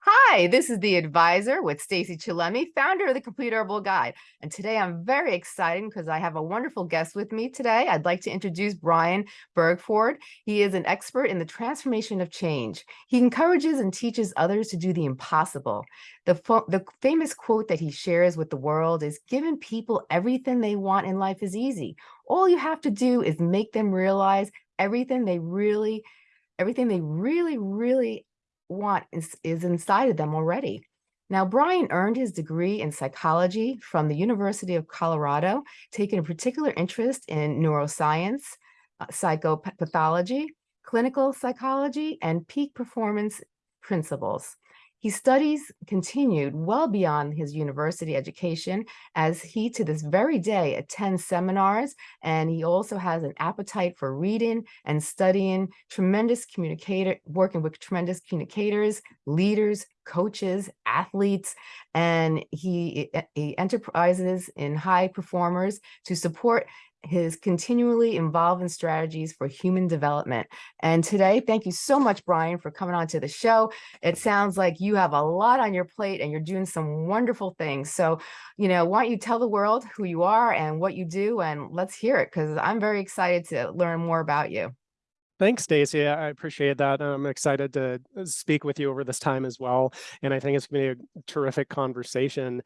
Hi, this is the advisor with Stacy Chillemi, founder of the Complete Herbal Guide. And today I'm very excited because I have a wonderful guest with me today. I'd like to introduce Brian Bergford. He is an expert in the transformation of change. He encourages and teaches others to do the impossible. The, the famous quote that he shares with the world is giving people everything they want in life is easy. All you have to do is make them realize everything they really everything they really, really want is, is inside of them already. Now, Brian earned his degree in psychology from the University of Colorado, taking a particular interest in neuroscience, uh, psychopathology, clinical psychology, and peak performance principles. He studies continued well beyond his university education as he to this very day attends seminars and he also has an appetite for reading and studying. Tremendous communicator, working with tremendous communicators, leaders, coaches, athletes, and he, eh, eh, he enterprises in high performers to support his continually involved strategies for human development. And today, thank you so much, Brian, for coming on to the show. It sounds like you have a lot on your plate and you're doing some wonderful things. So, you know, why don't you tell the world who you are and what you do and let's hear it because I'm very excited to learn more about you. Thanks, Stacy. I appreciate that. I'm excited to uh, speak with you over this time as well. And I think it's going to be a terrific conversation.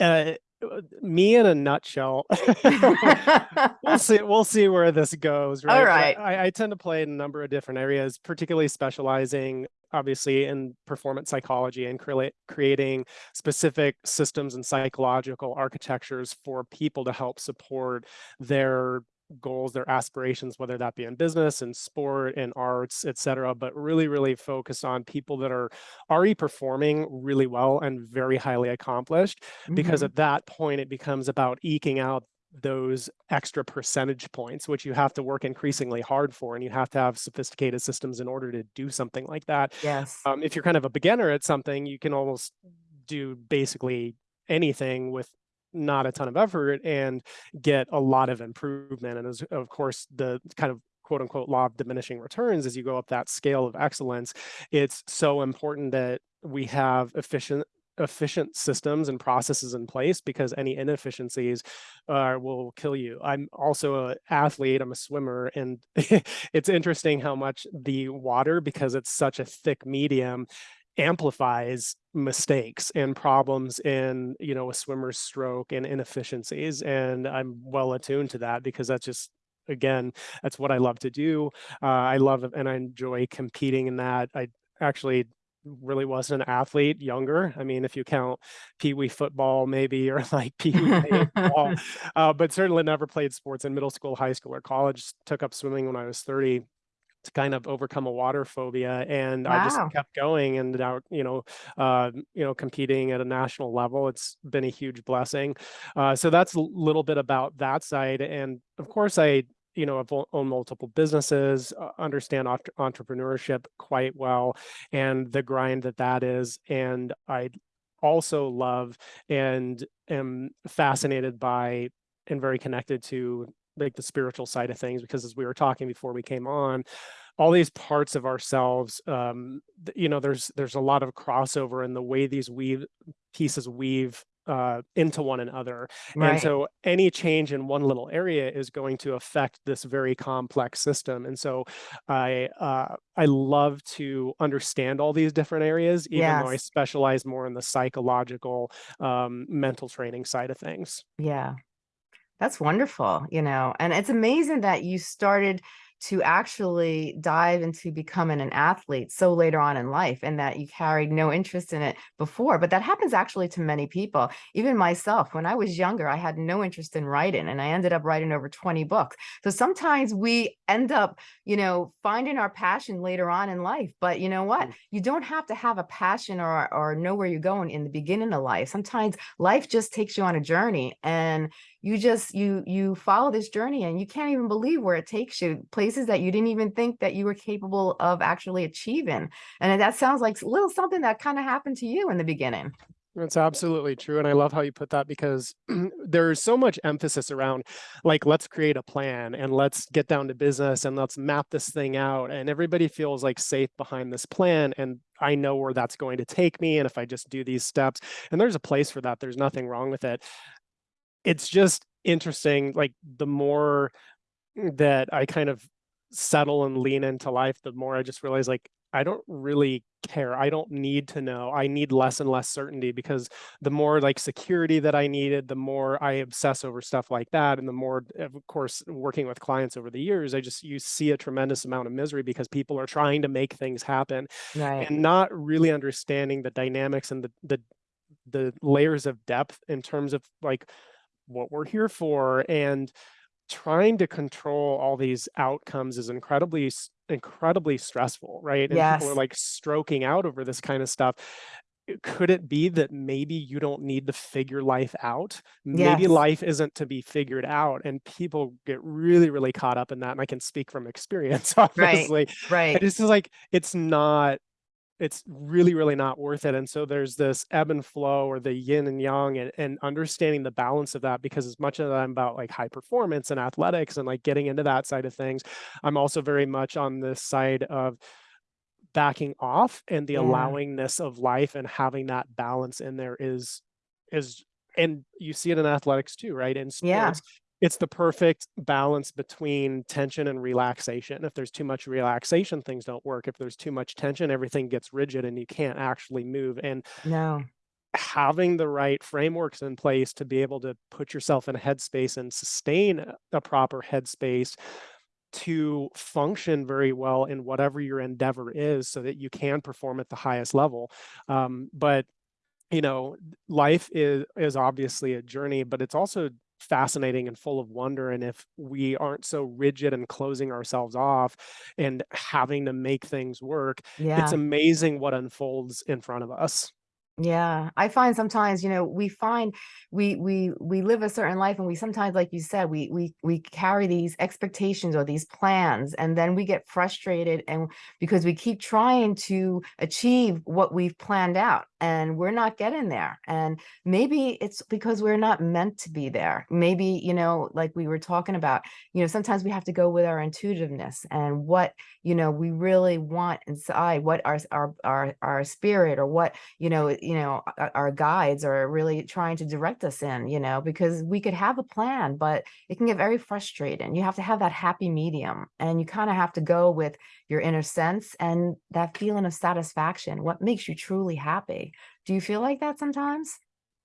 Uh, Uh, me in a nutshell. we'll see. We'll see where this goes. Right. All right. I, I, tend to play in a number of different areas, particularly specializing, obviously, in performance psychology and cre creating specific systems and psychological architectures for people to help support their goals, their aspirations, whether that be in business and sport and arts, etc. But really, really focus on people that are already performing really well and very highly accomplished, mm -hmm. because mm-hmm. at that point it becomes about eking out those extra percentage points, which you have to work increasingly hard for, and you have to have sophisticated systems in order to do something like that. Yes. Um, if you're kind of a beginner at something, you can almost do basically anything with not a ton of effort and get a lot of improvement. And as, of course, the kind of quote unquote law of diminishing returns as you go up that scale of excellence, it's so important that we have efficient efficient systems and processes in place because any inefficiencies uh, will kill you. I'm also an athlete, I'm a swimmer, and it's interesting how much the water, because it's such a thick medium, amplifies mistakes and problems in you know a swimmer's stroke and inefficiencies and i'm well attuned to that because that's just again that's what i love to do uh, i love and i enjoy competing in that i actually really wasn't an athlete younger i mean if you count pee-wee football maybe or like pee-wee baseball uh, but certainly never played sports in middle school high school or college took up swimming when i was 30 to kind of overcome a water phobia and wow. I just kept going and now you know uh, you know competing at a national level it's been a huge blessing uh, so that's a little bit about that side and of course I you know, I've owned multiple businesses, uh, understand entrepreneurship quite well and the grind that that is. And I also love and am fascinated by and very connected to like the spiritual side of things because as we were talking before we came on all these parts of ourselves um you know there's there's a lot of crossover in the way these weave pieces weave uh, into one another. Right. And so any change in one little area is going to affect this very complex system. And so I uh, I love to understand all these different areas, even yes. though I specialize more in the psychological um, mental training side of things. Yeah. That's wonderful, you know, and it's amazing that you started to actually dive into becoming an athlete so later on in life and that you carried no interest in it before but that happens actually to many people. Even myself when i was younger i had no interest in writing and i ended up writing over 20 books. So sometimes we end up you know finding our passion later on in life but you know what? Mm. you don't have to have a passion or or know where you're going in the beginning of life. Sometimes life just takes you on a journey and you just you you follow this journey and you can't even believe where it takes you places that you didn't even think that you were capable of actually achieving and that sounds like a little something that kind of happened to you in the beginning That's absolutely true. And I love how you put that because there's so much emphasis around like, let's create a plan and let's get down to business and let's map this thing out. And everybody feels like safe behind this plan. And I know where that's going to take me. And if I just do these steps, and there's a place for that, there's nothing wrong with it. It's just interesting. Like the more that I kind of settle and lean into life, the more I just realize like I don't really care. I don't need to know. I need less and less certainty because the more like security that I needed, the more I obsess over stuff like that. And the more, of course, working with clients over the years, I just, you see a tremendous amount of misery because people are trying to make things happen Right. and not really understanding the dynamics and the, the, the layers of depth in terms of like what we're here for and trying to control all these outcomes is incredibly incredibly stressful right? And people are like stroking out over this kind of stuff. Could it be that maybe you don't need to figure life out? Maybe Yes. life isn't to be figured out and people get really really caught up in that and i can speak from experience obviously Right. and it's just like it's not it's really really not worth it and so there's this ebb and flow or the yin and yang and, and understanding the balance of that because as much as i'm about like high performance and athletics and like getting into that side of things i'm also very much on this side of backing off and the Yeah. allowingness of life and having that balance in there is is and you see it in athletics too right in Yeah. It's the perfect balance between tension and relaxation. If there's too much relaxation things don't work. If there's too much tension everything gets rigid and you can't actually move. And No. having the right frameworks in place to be able to put yourself in a headspace and sustain a- a proper headspace to function very well in whatever your endeavor is so that you can perform at the highest level. Um, but you know life is is obviously a journey but it's also fascinating and full of wonder and if we aren't so rigid and closing ourselves off and having to make things work Yeah. it's amazing what unfolds in front of us Yeah, I find sometimes, you know, we find we we we live a certain life and we sometimes, like you said, we we we carry these expectations or these plans and then we get frustrated and because we keep trying to achieve what we've planned out and we're not getting there. And maybe it's because we're not meant to be there. Maybe, you know, like we were talking about, you know, sometimes we have to go with our intuitiveness and what, you know, we really want inside, what our our our our spirit or what you know, you know, our, guides are really trying to direct us in, you know, because we could have a plan, but it can get very frustrating. You have to have that happy medium and you kind of have to go with your inner sense and that feeling of satisfaction, what makes you truly happy. Do you feel like that sometimes?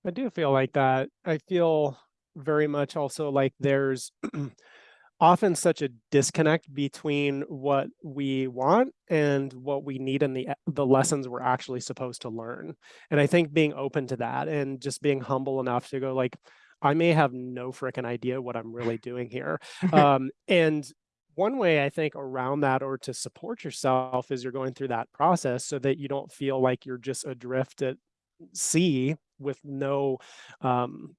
I do feel like that. I feel very much also like there's often such a disconnect between what we want and what we need and the the lessons we're actually supposed to learn. And I think being open to that and just being humble enough to go like, I may have no freaking idea what I'm really doing here. Um, and one way I think around that or to support yourself is you're going through that process so that you don't feel like you're just adrift at sea with no um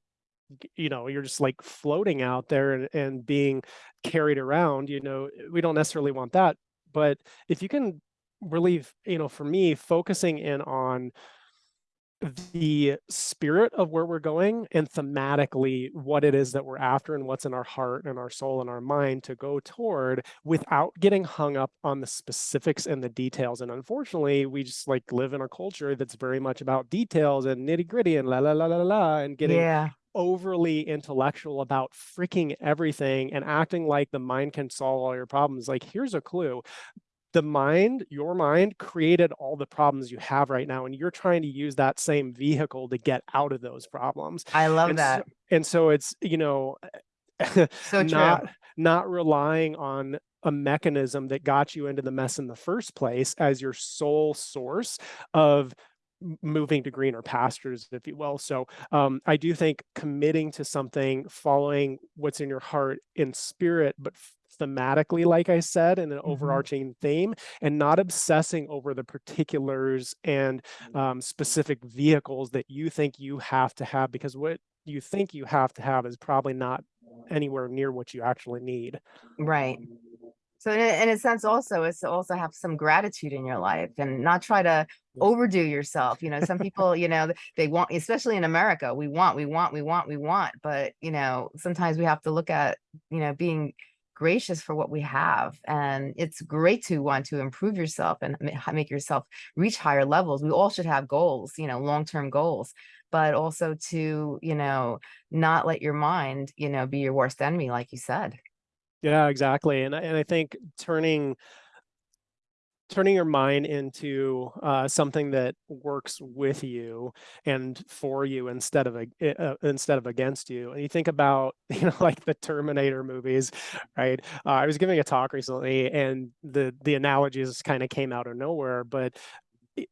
you know you're just like floating out there and, and being carried around you know eh, we don't necessarily want that but if you can really you know for me focusing in on the spirit of where we're going and thematically what it is that we're after and what's in our heart and our soul and our mind to go toward without getting hung up on the specifics and the details. And unfortunately, we just like live in a culture that's very much about details and nitty gritty and la la la la la and getting Yeah, overly intellectual about freaking everything and acting like the mind can solve all your problems. Like, here's a clue the mind, your mind created all the problems you have right now, and you're trying to use that same vehicle to get out of those problems. I love And so, that. and so it's, you know, So not not relying on a mechanism that got you into the mess in the first place as your sole source of moving to greener pastures if you will so um, i do think committing to something following what's in your heart in spirit but thematically like i said in an Mhm. overarching theme and not obsessing over the particulars and um, specific vehicles that you think you have to have because what you think you have to have is probably not anywhere near what you actually need Right. So in a, in a sense also is to also have some gratitude in your life and not try to overdo yourself. You know, some people, you know, they want, especially in America, we want, we want, we want, we want, but you know, sometimes we have to look at, you know, being gracious for what we have. And it's great to want to improve yourself and make yourself reach higher levels. We all should have goals, you know, long-term goals, but also to, you know, not let your mind, you know, be your worst enemy, like you said. Yeah, exactly. And I, and I think turning turning your mind into uh, something that works with you and for you instead of a, uh, instead of against you. And you think about you know like the Terminator movies, right? Uh, I was giving a talk recently, and the the analogies kind of came out of nowhere, but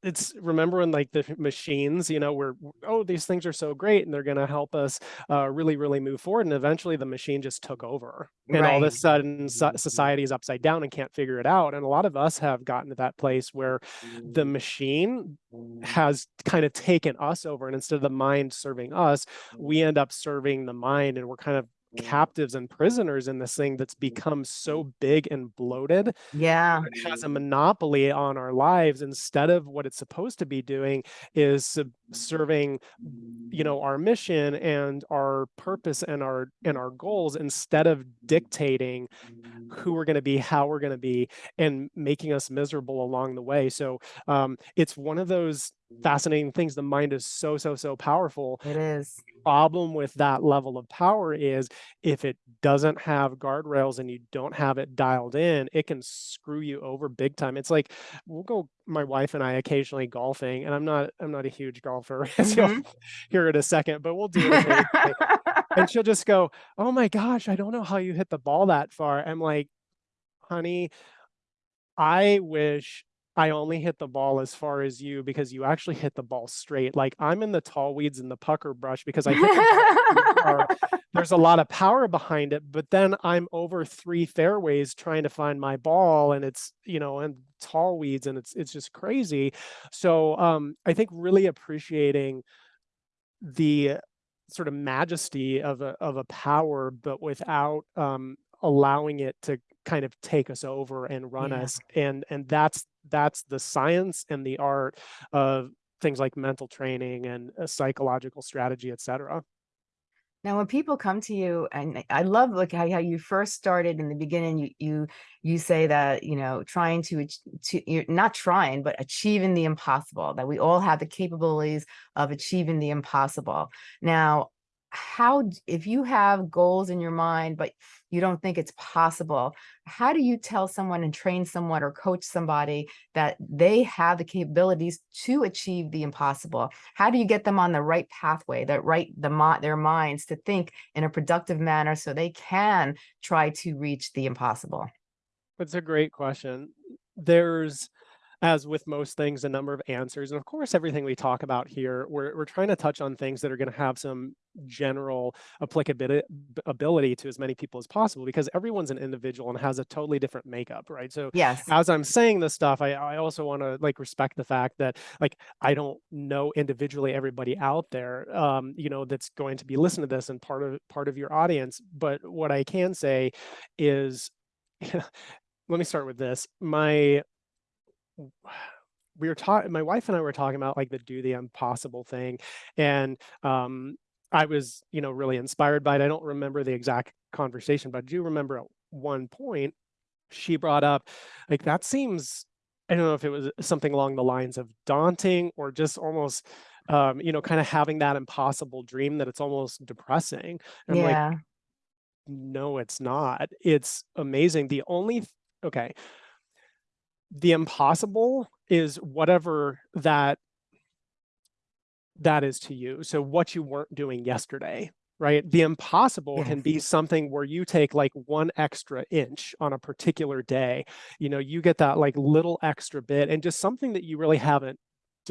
it's remember when like the machines you know were oh these things are so great and they're going to help us uh, really really move forward and eventually the machine just took over and all of a sudden so- mm-hmm. society is upside down and can't figure it out and a lot of us have gotten to that place where the mm-hmm. machine mm-hmm. has kind of taken us over and instead of the mind serving us we end up serving the mind and we're kind of Mm. captives and prisoners in this thing that's become so mm. big and bloated Yeah. it has a monopoly on our lives instead of what it's supposed to be doing is sub- serving you know our mission and our purpose and our and our goals instead of dictating who we're going to be how we're going to be and making us miserable along the way so um it's one of those fascinating things the mind is so so so powerful It is. problem with that level of power is if it doesn't have guardrails and you don't have it dialed in, it can screw you over big time. It's like we'll go my wife and I occasionally golfing and I'm not I'm not a huge golfer as you'll Mhm. hear in a second, but we'll do it. And she'll just go, "Oh my gosh, I don't know how you hit the ball that far." I'm like, "Honey, I wish I only hit the ball as far as you because you actually hit the ball straight. Like I'm in the tall weeds and the pucker brush because I hit. There's a lot of power behind it, but then I'm over three fairways trying to find my ball and it's, you know, and tall weeds and it's it's just crazy. So um I think really appreciating the sort of majesty of a of a power, but without um, allowing it to kind of take us over and run Yeah. us. And and that's that's the science and the art of things like mental training and psychological strategy, et cetera. Now, when people come to you, and I I love like how, how you first started in the beginning, you you you say that you know trying to to you're not trying, but achieving the impossible. That we all have the capabilities of achieving the impossible. Now, how if you have goals in your mind, but you don't think it's possible, how do you tell someone and train someone or coach somebody that they have the capabilities to achieve the impossible? how do you get them on the right pathway that right the their minds to think in a productive manner so they can try to reach the impossible That's a great question. There's, as with most things, a number of answers. And of course, everything we talk about here, we're, we're trying to touch on things that are going to have some general applicability ability to as many people as possible because everyone's an individual and has a totally different makeup, right? So yes as I'm saying this stuff, I, I also want to like respect the fact that like I don't know individually everybody out there, um, you know, that's going to be listening to this and part of part of your audience. But what I can say is, let me start with this. My we were talking my wife and I were talking about like the do the impossible thing and um I was, you know, really inspired by it. I don't remember the exact conversation, but I do remember at one point she brought up like that seems I don't know if it was something along the lines of daunting or just almost um, you know, kind of having that impossible dream that it's almost depressing. And I'm like, yeah no, it's not. It's amazing. The only okay, the impossible is whatever that that is to you. So what you weren't doing yesterday, right? The impossible can be something where you take like one extra inch on a particular day. You know, you get that like little extra bit and just something that you really haven't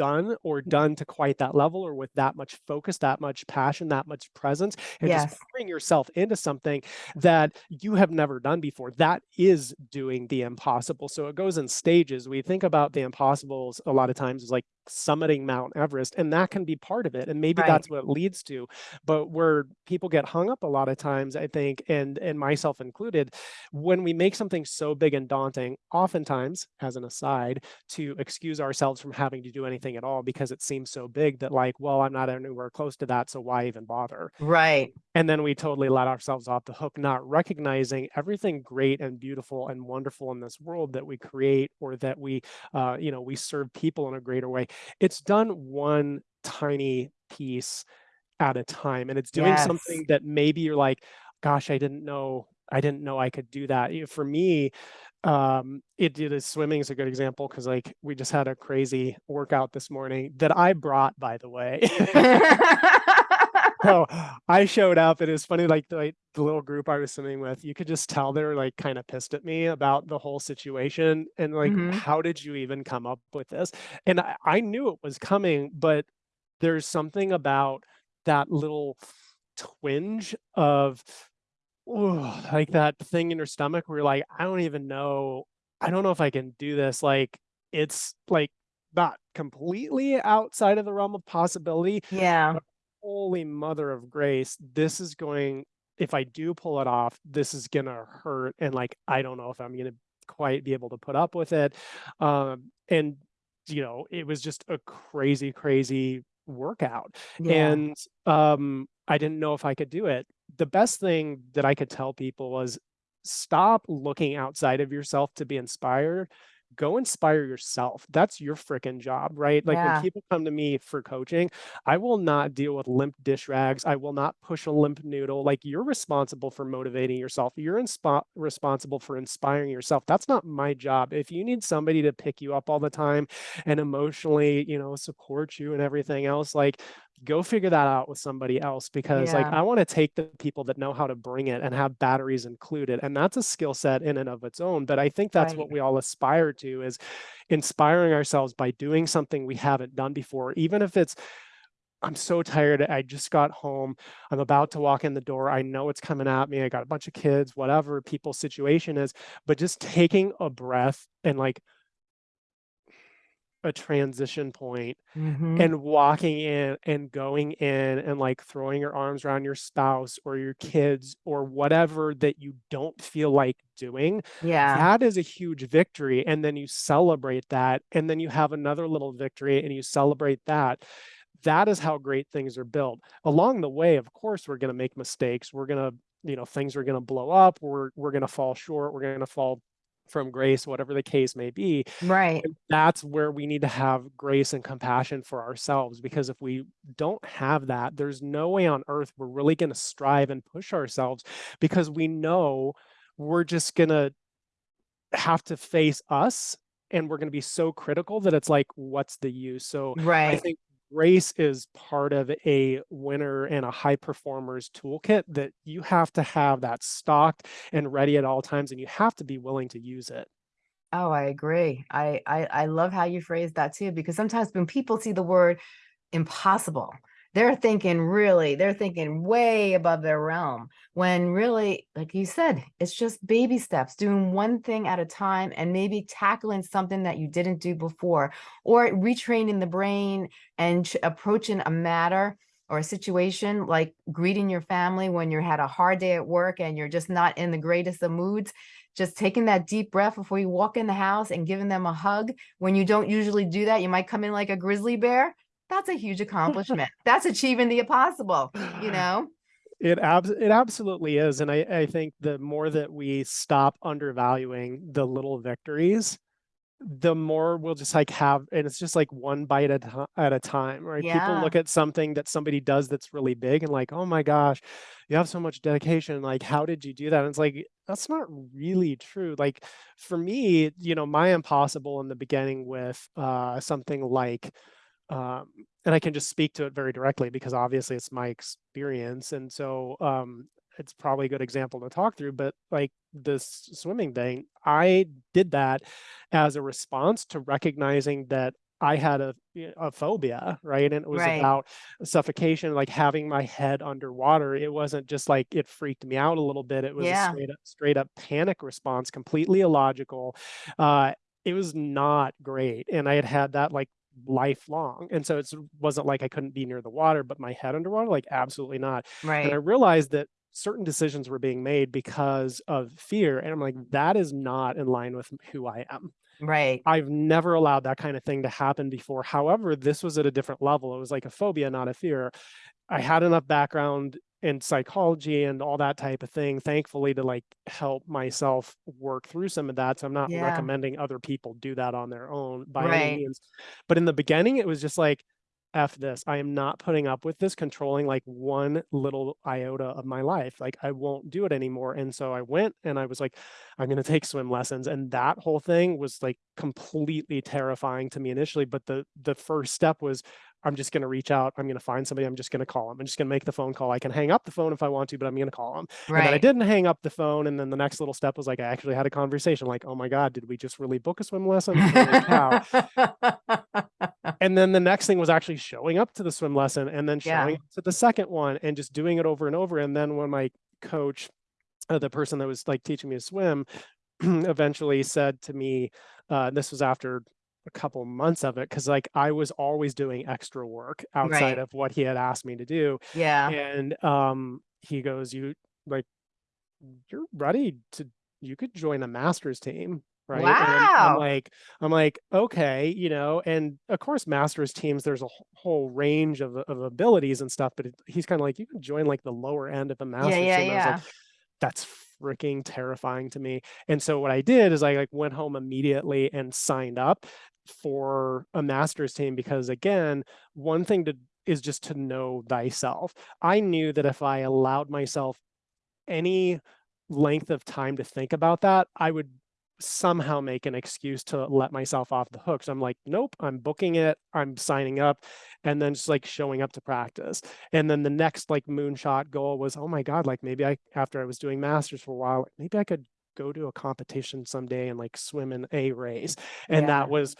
done or mm-hmm. done to quite that level or with that much focus, that much passion, that much presence, and just Yes. pouring yourself into something that you have never done before. That is doing the impossible. So it goes in stages. We think about the impossibles a lot of times as like summiting Mount Everest, and that can be part of it. And maybe Right. that's what it leads to. But where people get hung up a lot of times, I think, and and myself included, when we make something so big and daunting, oftentimes, as an aside, to excuse ourselves from having to do anything at all because it seems so big that like, well, I'm not anywhere close to that, so why even bother? Right. And then we totally let ourselves off the hook, not recognizing everything great and beautiful and wonderful in this world that we create or that we, uh, you know, we serve people in a greater way. It's done one tiny piece at a time, and it's doing Yes. something that maybe you're like, gosh, I didn't know, I didn't know I could do that. For me, um, it is swimming is a good example because like we just had a crazy workout this morning that I brought, by the way. So I showed up and it was funny, like the, like the little group I was swimming with, you could just tell they were like kind of pissed at me about the whole situation and like, Mhm. how did you even come up with this? And I, I knew it was coming, but there's something about that little twinge of ooh, like that thing in your stomach where you're like, I don't even know, I don't know if I can do this. Like it's like not completely outside of the realm of possibility, Yeah. holy mother of grace, this is going if I do pull it off, this is gonna hurt, and, like, I don't know if I'm gonna quite be able to put up with it, um, and, you know, it was just a crazy, crazy workout, Yeah. and, um, I didn't know if I could do it. The best thing that I could tell people was stop looking outside of yourself to be inspired, go inspire yourself. That's your fricking job, right? Like, when people come to me for coaching, I will not deal with limp dish rags. I will not push a limp noodle. Like you're responsible for motivating yourself. You're responsible for inspiring yourself. That's not my job. If you need somebody to pick you up all the time and emotionally, you know, support you and everything else, like go figure that out with somebody else because like I want to take the people that know how to bring it and have batteries included. And that's a skill set in and of its own. But I think that's Right. what we all aspire to is inspiring ourselves by doing something we haven't done before, even if it's I'm so tired. I just got home. I'm about to walk in the door. I know it's coming at me. I got a bunch of kids, whatever people's situation is, but just taking a breath and like a transition point Mhm. and walking in and going in and like throwing your arms around your spouse or your kids or whatever that you don't feel like doing, Yeah. that is a huge victory. And then you celebrate that. And then you have another little victory and you celebrate that. That is how great things are built. Along the way, of course, we're going to make mistakes. We're going to, you know, things are going to blow up. We're, we're going to fall short. We're going to fall from grace, whatever the case may be. Right. And that's where we need to have grace and compassion for ourselves because if we don't have that, there's no way on earth we're really going to strive and push ourselves because we know we're just going to have to face us and we're going to be so critical that it's like, what's the use? So I Right. think grace is part of a winner and a high performer's toolkit that you have to have that stocked and ready at all times and you have to be willing to use it. Oh, I agree. I, I I love how you phrase that too, because sometimes when people see the word impossible, they're thinking really, they're thinking way above their realm. When really, like you said, it's just baby steps, doing one thing at a time and maybe tackling something that you didn't do before, or retraining the brain and approaching a matter or a situation like greeting your family when you had a hard day at work and you're just not in the greatest of moods just taking that deep breath before you walk in the house and giving them a hug when you don't usually do that you might come in like a grizzly bear that's a huge accomplishment that's achieving the impossible you know It abs it absolutely is, and I I think the more that we stop undervaluing the little victories, the more we'll just like have and it's just like one bite at a at a time, right? Yeah. People look at something that somebody does that's really big and like, "Oh my gosh, you have so much dedication, like, how did you do that?" And it's like, that's not really true. Like, for me, you know, my impossible in the beginning with, uh, something like, um and I can just speak to it very directly because obviously it's my experience, and so, um, it's probably a good example to talk through, but, like, this swimming thing, I did that as a response to recognizing that I had a, a phobia, right? And it was Right. about suffocation, like having my head underwater. It wasn't just like it freaked me out a little bit. It was Yeah. a straight up, straight up panic response, completely illogical. Uh, it was not great. And I had had that like lifelong. And so it wasn't like I couldn't be near the water, but my head underwater, like absolutely not. Right. And I realized that certain decisions were being made because of fear. And I'm like, that is not in line with who I am. Right. I've never allowed that kind of thing to happen before. However, this was at a different level. It was like a phobia, not a fear. I had enough background in psychology and all that type of thing, thankfully, to like help myself work through some of that. So I'm not Yeah. recommending other people do that on their own by any means. But in the beginning, it was just like, F this. I am not putting up with this controlling like one little iota of my life. Like I won't do it anymore. And so I went and I was like, I'm going to take swim lessons. And that whole thing was like completely terrifying to me initially. But the the first step was I'm just going to reach out. I'm going to find somebody. I'm just going to call them. I'm just going to make the phone call. I can hang up the phone if I want to, but I'm going to call them. Right. And then I didn't hang up the phone. And then the next little step was like, I actually had a conversation like, oh my God, did we just really book a swim lesson? And then the next thing was actually showing up to the swim lesson and then Yeah. showing up to the second one and just doing it over and over. And then when my coach, uh, the person that was like teaching me to swim, eventually said to me, uh, this was after a couple months of it, because like I was always doing extra work outside Right. of what he had asked me to do. Yeah. And um, he goes, You like, you're ready to, you could join a master's team. Right. And I'm, I'm like, I'm like, okay, you know, and of course, masters teams, there's a whole range of, of abilities and stuff, but it, he's kind of like, you can join like the lower end of a Yeah, master's yeah, team. I was like, yeah. that's freaking terrifying to me. And so what I did is I like went home immediately and signed up for a master's team because again, one thing to is just to know thyself. I knew that if I allowed myself any length of time to think about that, I would somehow make an excuse to let myself off the hook. So I'm like, nope, I'm booking it, I'm signing up, and then just like showing up to practice. And then the next like moonshot goal was, oh my God, like maybe I, after I was doing masters for a while, maybe I could go to a competition someday and like swim in a race. And Yeah. that was,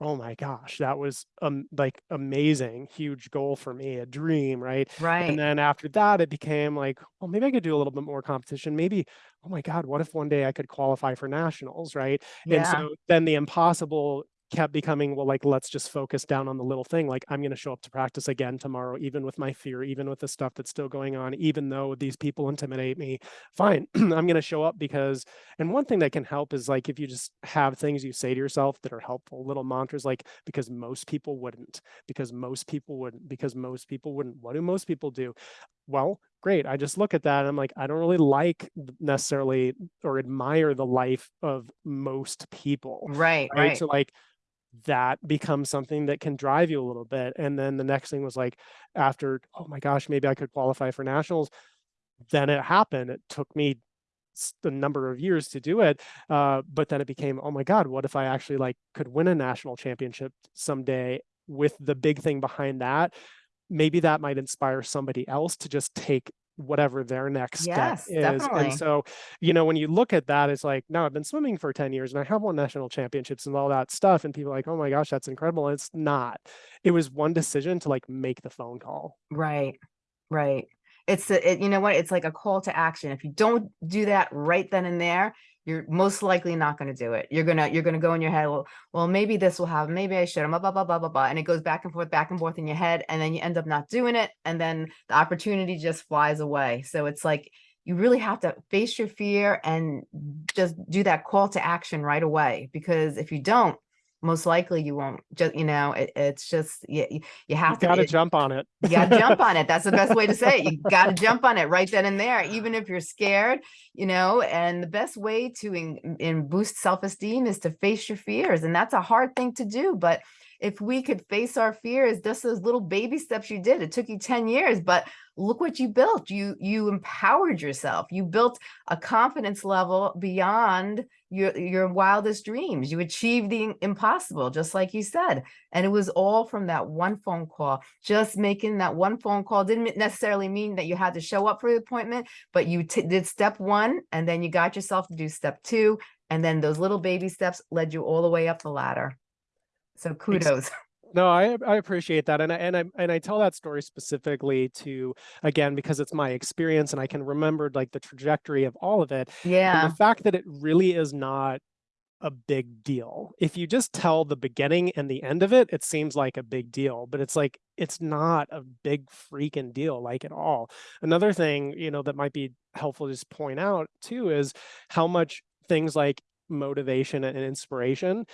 oh my gosh, that was um like amazing, huge goal for me, a dream, right? Right. And then after that, it became like, well, maybe I could do a little bit more competition. Maybe, oh my God, what if one day I could qualify for nationals, right? Yeah. And so then the impossible kept becoming, well, like, let's just focus down on the little thing. Like, I'm going to show up to practice again tomorrow, even with my fear, even with the stuff that's still going on, even though these people intimidate me. Fine, I'm going to show up because, and one thing that can help is like if you just have things you say to yourself that are helpful, little mantras like, because most people wouldn't, because most people wouldn't, because most people wouldn't. What do most people do? Well, great. I just look at that and I'm like, I don't really like necessarily or admire the life of most people. Right. Right. Right. So like that becomes something that can drive you a little bit. And then the next thing was like after, oh my gosh, maybe I could qualify for nationals. Then it happened. It took me the number of years to do it. Uh, but then it became, oh my God, what if I actually like could win a national championship someday with the big thing behind that? Maybe that might inspire somebody else to just take whatever their next step is. definitely. And so, you know, when you look at that, it's like, no, I've been swimming for 10 years and I have won national championships and all that stuff. And people are like, oh my gosh, that's incredible. And it's not. It was one decision to like make the phone call. Right. Right. It's a, it, you know what? It's like a call to action. If you don't do that right then and there, you're most likely not going to do it. You're gonna you're gonna go in your head. Well, well, maybe this will happen. Maybe I should. Blah blah blah blah blah blah. And it goes back and forth, back and forth in your head, and then you end up not doing it, and then the opportunity just flies away. So it's like you really have to face your fear and just do that call to action right away. Because if you don't, most likely you won't. Just you know, it, it's just you, you You have to. got to it- jump on it. you gotta jump on it. That's the best way to say it. You gotta jump on it right then and there, even if you're scared, you know, and the best way to in, in boost self-esteem is to face your fears. And that's a hard thing to do. But if we could face our fears, just those little baby steps you did, it took you 10 years, but look what you built. You you empowered yourself. You built a confidence level beyond your your wildest dreams. You achieved the impossible, just like you said. And it was all from that one phone call. Just making that one phone call didn't necessarily mean that you had to show up for the appointment, but you did step one and then you got yourself to do step two. And then those little baby steps led you all the way up the ladder. So kudos. No, I I appreciate that, and I and I and I tell that story specifically to again, because it's my experience and I can remember, like, the trajectory of all of it, and the fact that it really is not a big deal. If you just tell the beginning and the end of it, it seems like a big deal, but it's like, it's not a big freaking deal, like, at all. Another thing, you know, that might be helpful to just point out too is how much things like motivation and inspiration,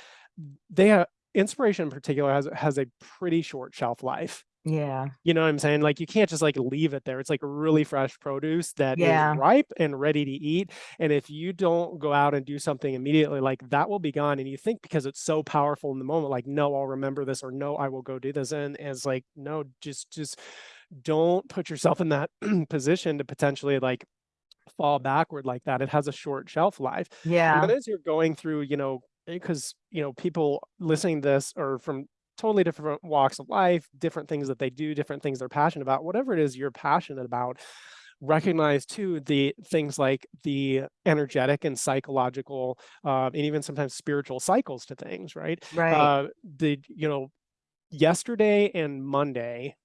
they ha inspiration in particular has has a pretty short shelf life. Yeah. You know what I'm saying? Like, you can't just, like, leave it there. It's like really fresh produce that is Yeah. ripe and ready to eat, and if you don't go out and do something immediately, like, that will be gone, and you think because it's so powerful in the moment, like, "No, I'll remember this," or, "No, I will go do this," and and it's like, no, just just don't put yourself in that position to potentially, like, fall backward like that. It has a short shelf life, and then as you're going through, you know, eh, 'cause, you know, people listening to this are from totally different walks of life, different things that they do, different things they're passionate about. Whatever it is you're passionate about, recognize too the things like the energetic and psychological, uh, and even sometimes spiritual cycles to things, right? Right. Uh, the you know, yesterday and Monday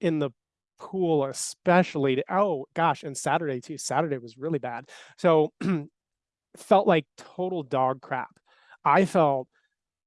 in the pool especially oh gosh, and Saturday too. Saturday was really bad. So, felt like total dog crap. I felt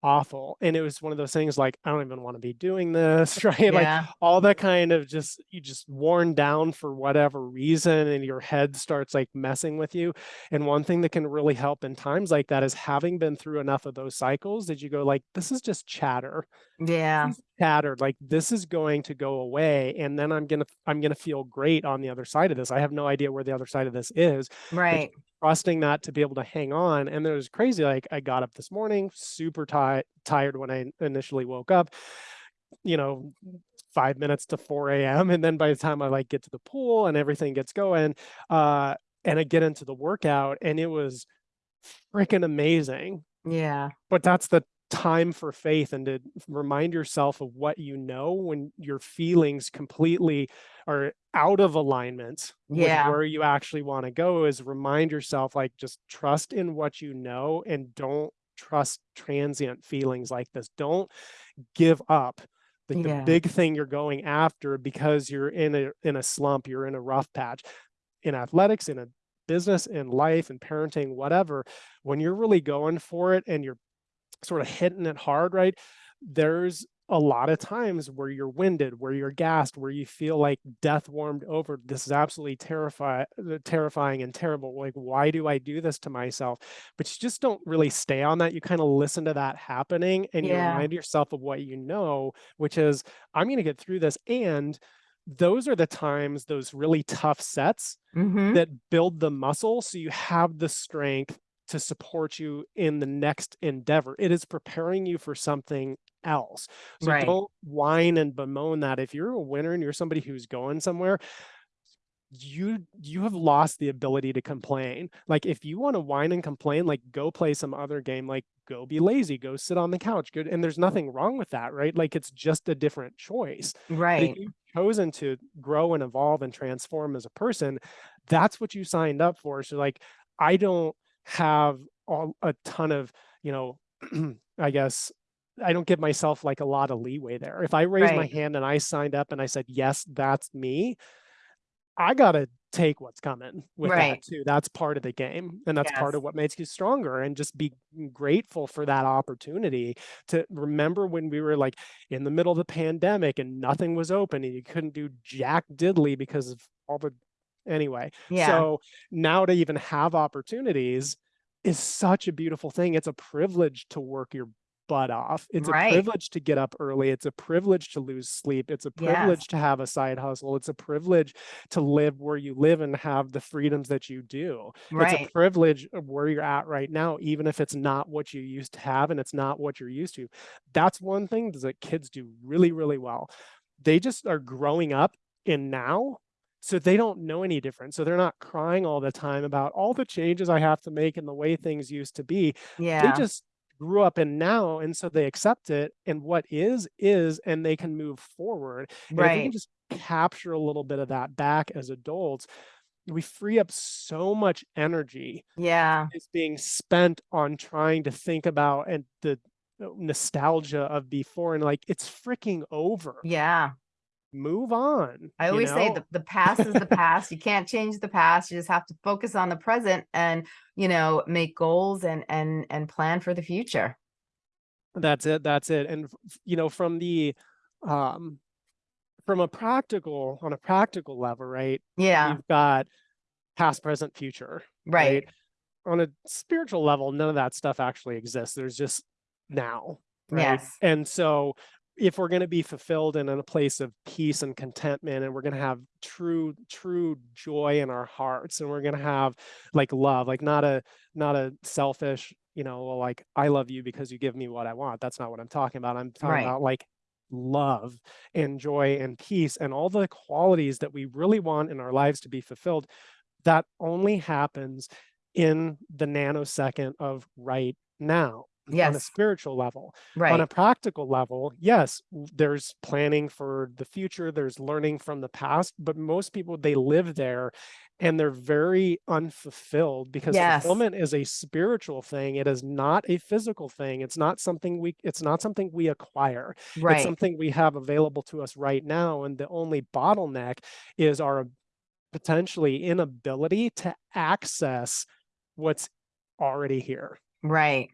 awful, and it was one of those things like, "I don't even wanna be doing this," right? Like, all that kind of just you just worn down for whatever reason, and your head starts, like, messing with you, and one thing that can really help in times like that is having been through enough of those cycles that you go like, "This is just chatter. Yeah. Chatter, like, this is going to go away, and then I'm gonna I'm gonna feel great on the other side of this. I have no idea where the other side of this is," Right. Trusting that to be able to hang on, and it was crazy, like, I got up this morning, super ti tired when I initially woke up, you know, 5 minutes to 4 AM, and then by the time I, like, get to the pool and everything gets going, uh, and I get into the workout, and it was freaking amazing. Yeah. But that's the time for faith and to remind yourself of what you know when your feelings completely are out of alignment with Yeah. where you actually wanna go is remind yourself, like, just trust in what you know and don't trust transient feelings like this. Don't give up, the Yeah. big thing you're going after because you're in a in a slump, you're in a rough patch. In athletics, in a business, in life, in parenting, whatever, when you're really going for it and you're sorta hitting it hard, right, there's a lot of times where you're winded, where you're gassed, where you feel like death warmed over, "This is absolutely terrifi uh, terrifying and terrible, like, why do I do this to myself?" But you just don't really stay on that, you kinda listen to that happening, and you remind yourself of what you know, which is, "I'm gonna get through this," and those are the times, those really tough sets Mhm. that build the muscle so you have the strength to support you in the next endeavor. It is preparing you for something else. So Right. don't whine and bemoan that. If you're a winner and you're somebody who's going somewhere, you you have lost the ability to complain. Like, if you wanna whine and complain, like, go play some other game, like, go be lazy, go sit on the couch, good and there's nothing wrong with that, right? Like, it's just a different choice. Right. you've chosen to grow and evolve and transform as a person, that's what you signed up for. So, like, I don't have all a ton of, you know, I guess I don't give myself, like, a lot of leeway there. If I raised my hand and I signed up and I said, "Yes, that's me," I gotta take what's coming with that too. That's part of the game, and that's part of what makes you stronger, and just be grateful for that opportunity to remember when we were, like, in the middle of the pandemic and nothing was open and you couldn't do jack diddly because of all the anyway. Yeah. So, now to even have opportunities is such a beautiful thing. It's a privilege to work your butt off. It's a privilege to get up early. It's a privilege to lose sleep. It's a Yes. privilege to have a side hustle. It's a privilege to live where you live and have the freedoms that you do. It's a privilege of where you're at right now, even if it's not what you used to have and it's not what you're used to. That's one thing that kids do really, really well. They just are growing up in now, so they don't know any different. So they're not crying all the time about all the changes I have to make and the way things used to be. Yeah. They just grew up in now, and so they accept it, and what is, is, and they can move forward. And if we can just capture a little bit of that back as adults, we free up so much energy Yeah. is being spent on trying to think about and the uh, nostalgia of before and like it's freaking over. Yeah. Move on. I you always say the, the past is the past. You can't change the past. You just have to focus on the present and, you know, make goals and and and plan for the future. That's it. That's it. And you know, from the um from a practical on a practical level, right? Yeah, You've got past, present, future. right. On a spiritual level, none of that stuff actually exists. There's just now. Right. Yes. And so if we're going to be fulfilled and in a place of peace and contentment and we're going to have true true joy in our hearts and we're going to have like love like not a not a selfish you know like i love you because you give me what i want. That's not what i'm talking about. I'm talking Right. about like love and joy and peace and all the qualities that we really want in our lives to be fulfilled. That only happens in the nanosecond of right now on a spiritual level Right. on a practical level, yes, there's planning for the future, there's learning from the past, but most people they live there and they're very unfulfilled because Yes. fulfillment is a spiritual thing. It is not a physical thing. It's not something we it's not something we acquire. It's Right. something we have available to us right now. And the only bottleneck is our potentially inability to access what's already here. Right.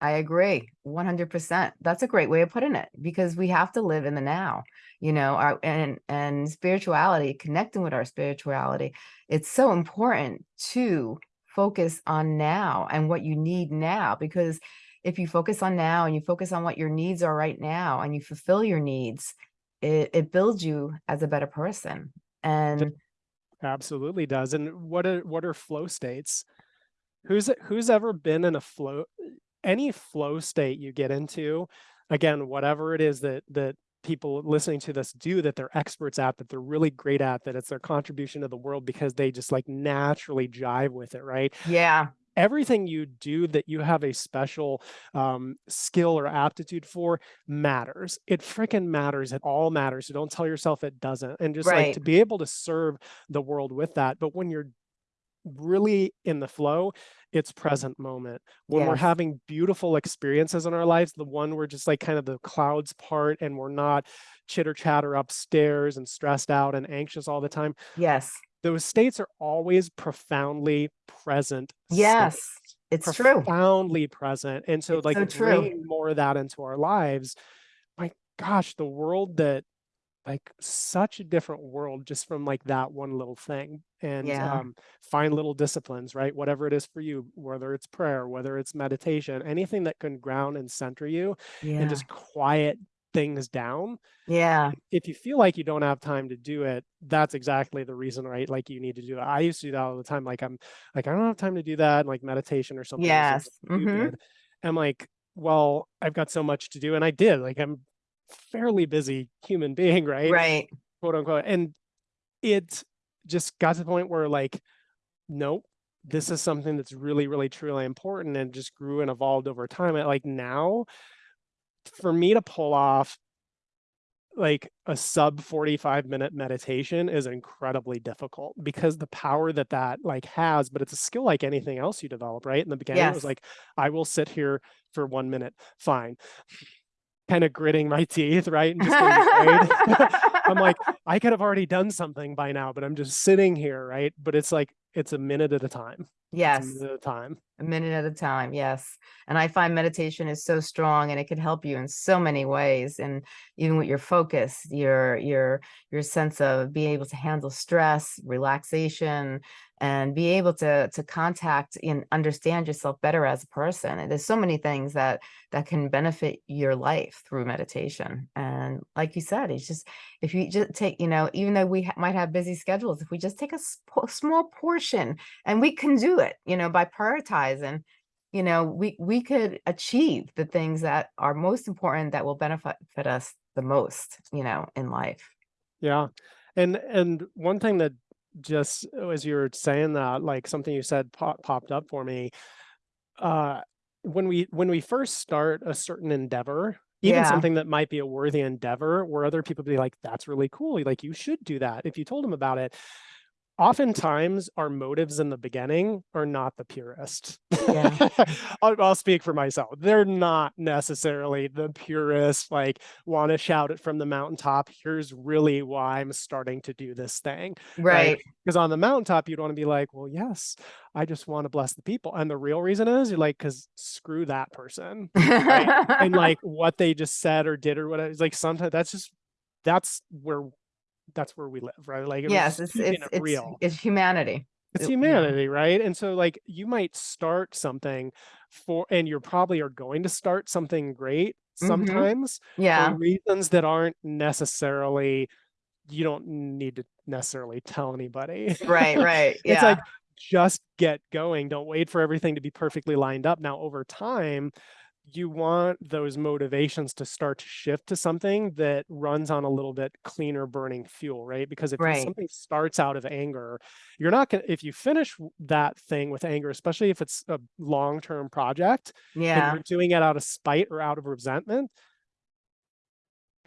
I agree 100%. That's a great way of putting it because we have to live in the now, you know, our and and spirituality, connecting with our spirituality. It's so important to focus on now and what you need now because if you focus on now and you focus on what your needs are right now and you fulfill your needs, it, it builds you as a better person. And Absolutely does. And what are what are flow states? Who's who's ever been in a flow any flow state you get into, again, whatever it is that that people listening to this do that they're experts at, that they're really great at, that it's their contribution to the world because they just like naturally jive with it, right? yeah, everything you do that you have a special um, skill or aptitude for matters. It freaking matters. It all matters. So don't tell yourself it doesn't. And just like to be able to serve the world with that. But when you're really in the flow, it's mm. present moment. When we're having beautiful experiences in our lives, the one where just like kind of the clouds part and we're not chitter chatter upstairs and stressed out and anxious all the time yes, those states are always profoundly present yes, states, it's true. profoundly present and so It's like so true. bringing more of that into our lives my gosh the world that like such a different world just from like that one little thing and Yeah. um find little disciplines right whatever it is for you whether it's prayer whether it's meditation anything that can ground and center you Yeah, and just quiet things down yeah, if you feel like you don't have time to do it, that's exactly the reason, right? Like you need to do it. I used to do that all the time. Like I'm like, I don't have time to do that, like meditation or something. yes. something mhm. I'm like, well, I've got so much to do. And I did. Like I'm fairly busy human being, right? Right. Quote unquote. And it just got to the point where like, nope, this is something that's really, really, truly important and just grew and evolved over time. And like now, for me to pull off like a sub 45 minute meditation is incredibly difficult because the power that that like has but it's a skill like anything else you develop right in the beginning it was like i will sit here for one minute fine kind of gritting my teeth right and just afraid. i'm like i could have already done something by now but i'm just sitting here right but it's like it's a minute at a time yes, minute at a time a minute at a time. Yes. And I find meditation is so strong and it can help you in so many ways. And even with your focus, your your your sense of being able to handle stress, relaxation, and be able to to contact and understand yourself better as a person. And there's so many things that that can benefit your life through meditation. And like you said, it's just if you just take, you know, even though we ha- might have busy schedules, if we just take a sp- small portion and we can do it you know by prioritizing you know we we could achieve the things that are most important that will benefit us the most you know in life Yeah. And and one thing that just uh, as you were saying that, like something you said pop, popped up for me. Uh when we when we first start a certain endeavor, even Yeah. something that might be a worthy endeavor, where other people be like, that's really cool. Like you should do that if you told them about it. Oftentimes our motives in the beginning are not the purest. Yeah. I'll, I'll speak for myself. They're not necessarily the purest, like want to shout it from the mountaintop. Here's really why I'm starting to do this thing. Right. Because on the mountaintop, you'd want to be like, well, yes, I just want to bless the people. And the real reason is you're like, because screw that person. and like what they just said or did or whatever. It's like sometimes that's just that's where that's where we live, right? Like it yes, it's it's it's real. it's humanity. It's It- yeah. humanity, right? And so like you might start something for and you're probably are going to start something great Mhm. sometimes Yeah. for reasons that aren't necessarily you don't need to necessarily tell anybody. Right. Right. Yeah. It's like just get going. Don't wait for everything to be perfectly lined up. Now, over time, you want those motivations to start to shift to something that runs on a little bit cleaner burning fuel, right? Because if Right. something starts out of anger, you're not going to, if you finish that thing with anger, especially if it's a long term project and yeah. you're doing it out of spite or out of resentment,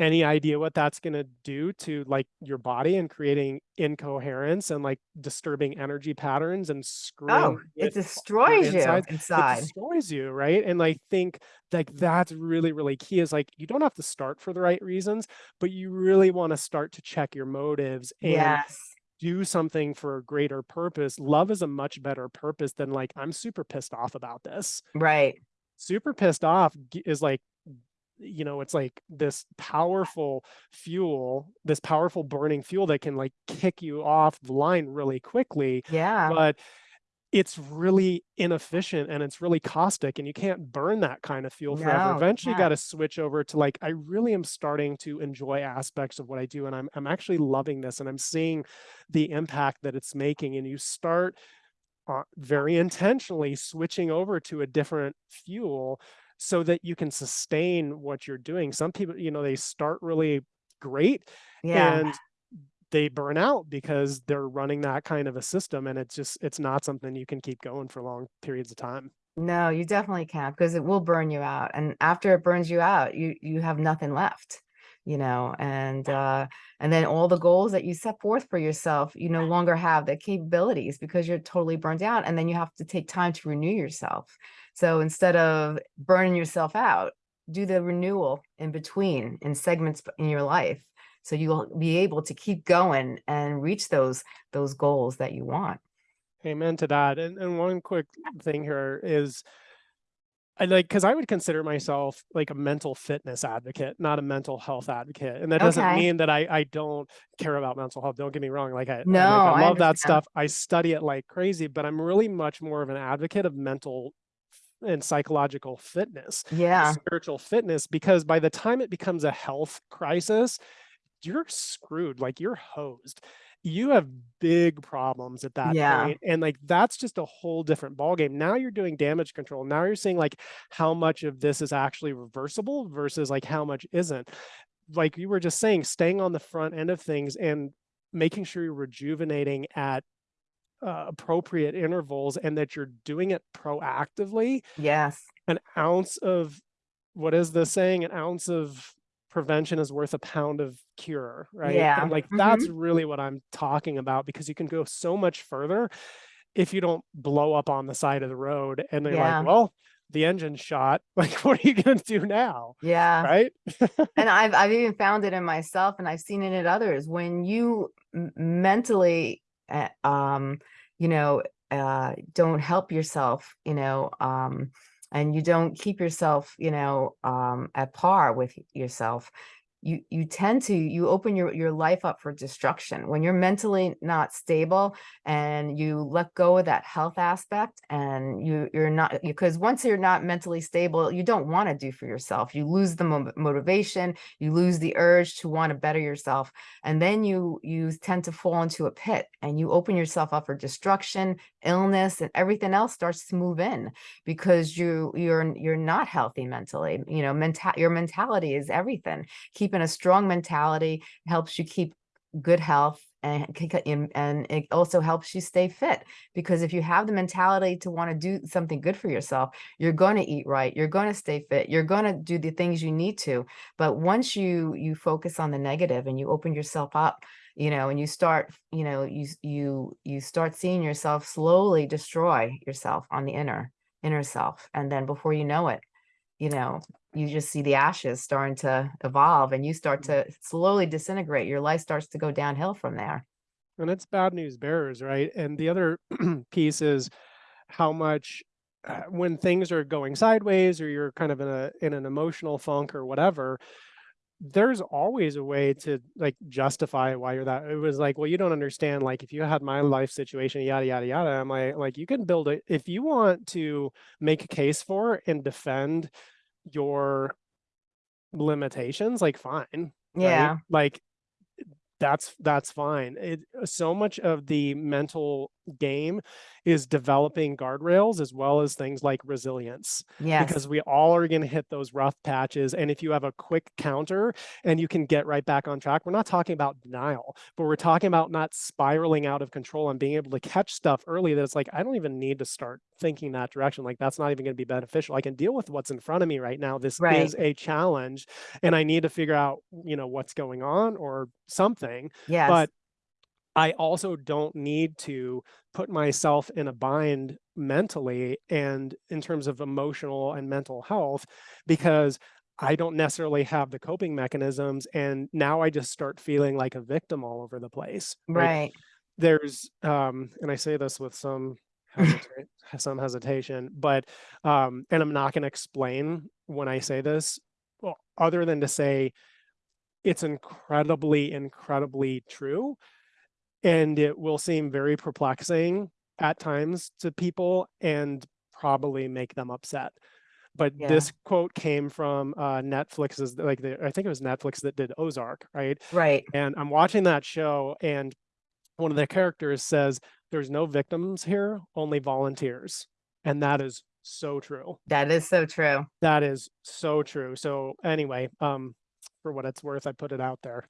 any idea what that's going to do to like your body and creating incoherence and like disturbing energy patterns and oh, screwing Oh, it your destroys you insides? it inside. destroys you right and i think like that's really really key is like you don't have to start for the right reasons but you really want to start to check your motives and Yes. do something for a greater purpose love is a much better purpose than like i'm super pissed off about this Right. super pissed off is like you know it's like this powerful fuel this powerful burning fuel that can like kick you off the line really quickly Yeah. but it's really inefficient and it's really caustic and you can't burn that kind of fuel forever. No, eventually you got to switch over to like i really am starting to enjoy aspects of what i do and i'm i'm actually loving this and i'm seeing the impact that it's making and you start uh, very intentionally switching over to a different fuel so that you can sustain what you're doing some people you know they start really great Yeah. and they burn out because they're running that kind of a system and it's just it's not something you can keep going for long periods of time No, you definitely can't because it will burn you out. And after it burns you out, you you have nothing left, you know, and uh and then all the goals that you set forth for yourself, you no longer have the capabilities because you're totally burned out. And then you have to take time to renew yourself. So instead of burning yourself out, do the renewal in between in segments in your life. So you'll be able to keep going and reach those those goals that you want. amen to that and, and one quick thing here is I like because I would consider myself like a mental fitness advocate, not a mental health advocate. And that doesn't Okay. mean that I, I don't care about mental health. Don't get me wrong. Like I, I- No, like, I I love that stuff. I study it like crazy, but I'm really much more of an advocate of mental and psychological fitness, Yeah. spiritual fitness, because by the time it becomes a health crisis, you're screwed. Like you're hosed. You have big problems at that Yeah. point, And like that's just a whole different ballgame. Now you're doing damage control. Now you're seeing like how much of this is actually reversible versus like how much isn't. Like you were just saying, staying on the front end of things and making sure you're rejuvenating at uh, appropriate intervals and that you're doing it proactively Yes. an ounce of what is the saying an ounce of prevention is worth a pound of cure right Yeah, and like that's really what i'm talking about because you can go so much further if you don't blow up on the side of the road and they're Yeah. like well the engine's shot like what are you going to do now Yeah. right and I've I've even found it in myself, and I've seen it in others. When you mentally, um, you know, uh, don't help yourself, you know, um, and you don't keep yourself, you know, um, at par with yourself, you you tend to you open your your life up for destruction. When you're mentally not stable and you let go of that health aspect and you you're not because once you're not mentally stable you don't want to do for yourself. You lose the mo- motivation you lose the urge to want to better yourself and then you you tend to fall into a pit and you open yourself up for destruction illness and everything else starts to move in because you you're you're not healthy mentally. You know mental your mentality is everything keeping a strong mentality helps you keep good health and and it also helps you stay fit because if you have the mentality to want to do something good for yourself you're going to eat right you're going to stay fit you're going to do the things you need to but once you you focus on the negative and you open yourself up you know, and you start, you know, you, you, you start seeing yourself slowly destroy yourself on the inner, inner self. And then before you know it, you know, you just see the ashes starting to evolve and you start to slowly disintegrate. Your life starts to go downhill from there. And it's bad news bearers, right? And the other piece is how much uh, when things are going sideways or you're kind of in a in an emotional funk or whatever, there's always a way to like justify why you're that. It was like, well, you don't understand. Like, if you had my life situation, yada yada yada. I'm like, like you can build it if you want to make a case for and defend your limitations. Like, fine, right? Yeah. Like that's that's fine. It so much of the mental game is developing guardrails as well as things like resilience Yes. because we all are going to hit those rough patches and if you have a quick counter and you can get right back on track we're not talking about denial but we're talking about not spiraling out of control and being able to catch stuff early that it's like I don't even need to start thinking that direction like that's not even going to be beneficial I can deal with what's in front of me right now this Right. is a challenge and I need to figure out you know what's going on or something Yes. but I also don't need to put myself in a bind mentally and in terms of emotional and mental health because I don't necessarily have the coping mechanisms and now I just start feeling like a victim all over the place. Right. Right. There's um and I say this with some hesita- some hesitation, but um and I'm not going to explain when I say this well, other than to say it's incredibly incredibly true and it will seem very perplexing at times to people and probably make them upset. But Yeah. this quote came from uh, Netflix's, like the, I think it was Netflix that did Ozark, right? Right. And I'm watching that show, and one of the characters says, "There's no victims here, only volunteers," and that is so true. That is so true. That is so true. So anyway, um, for what it's worth, I put it out there.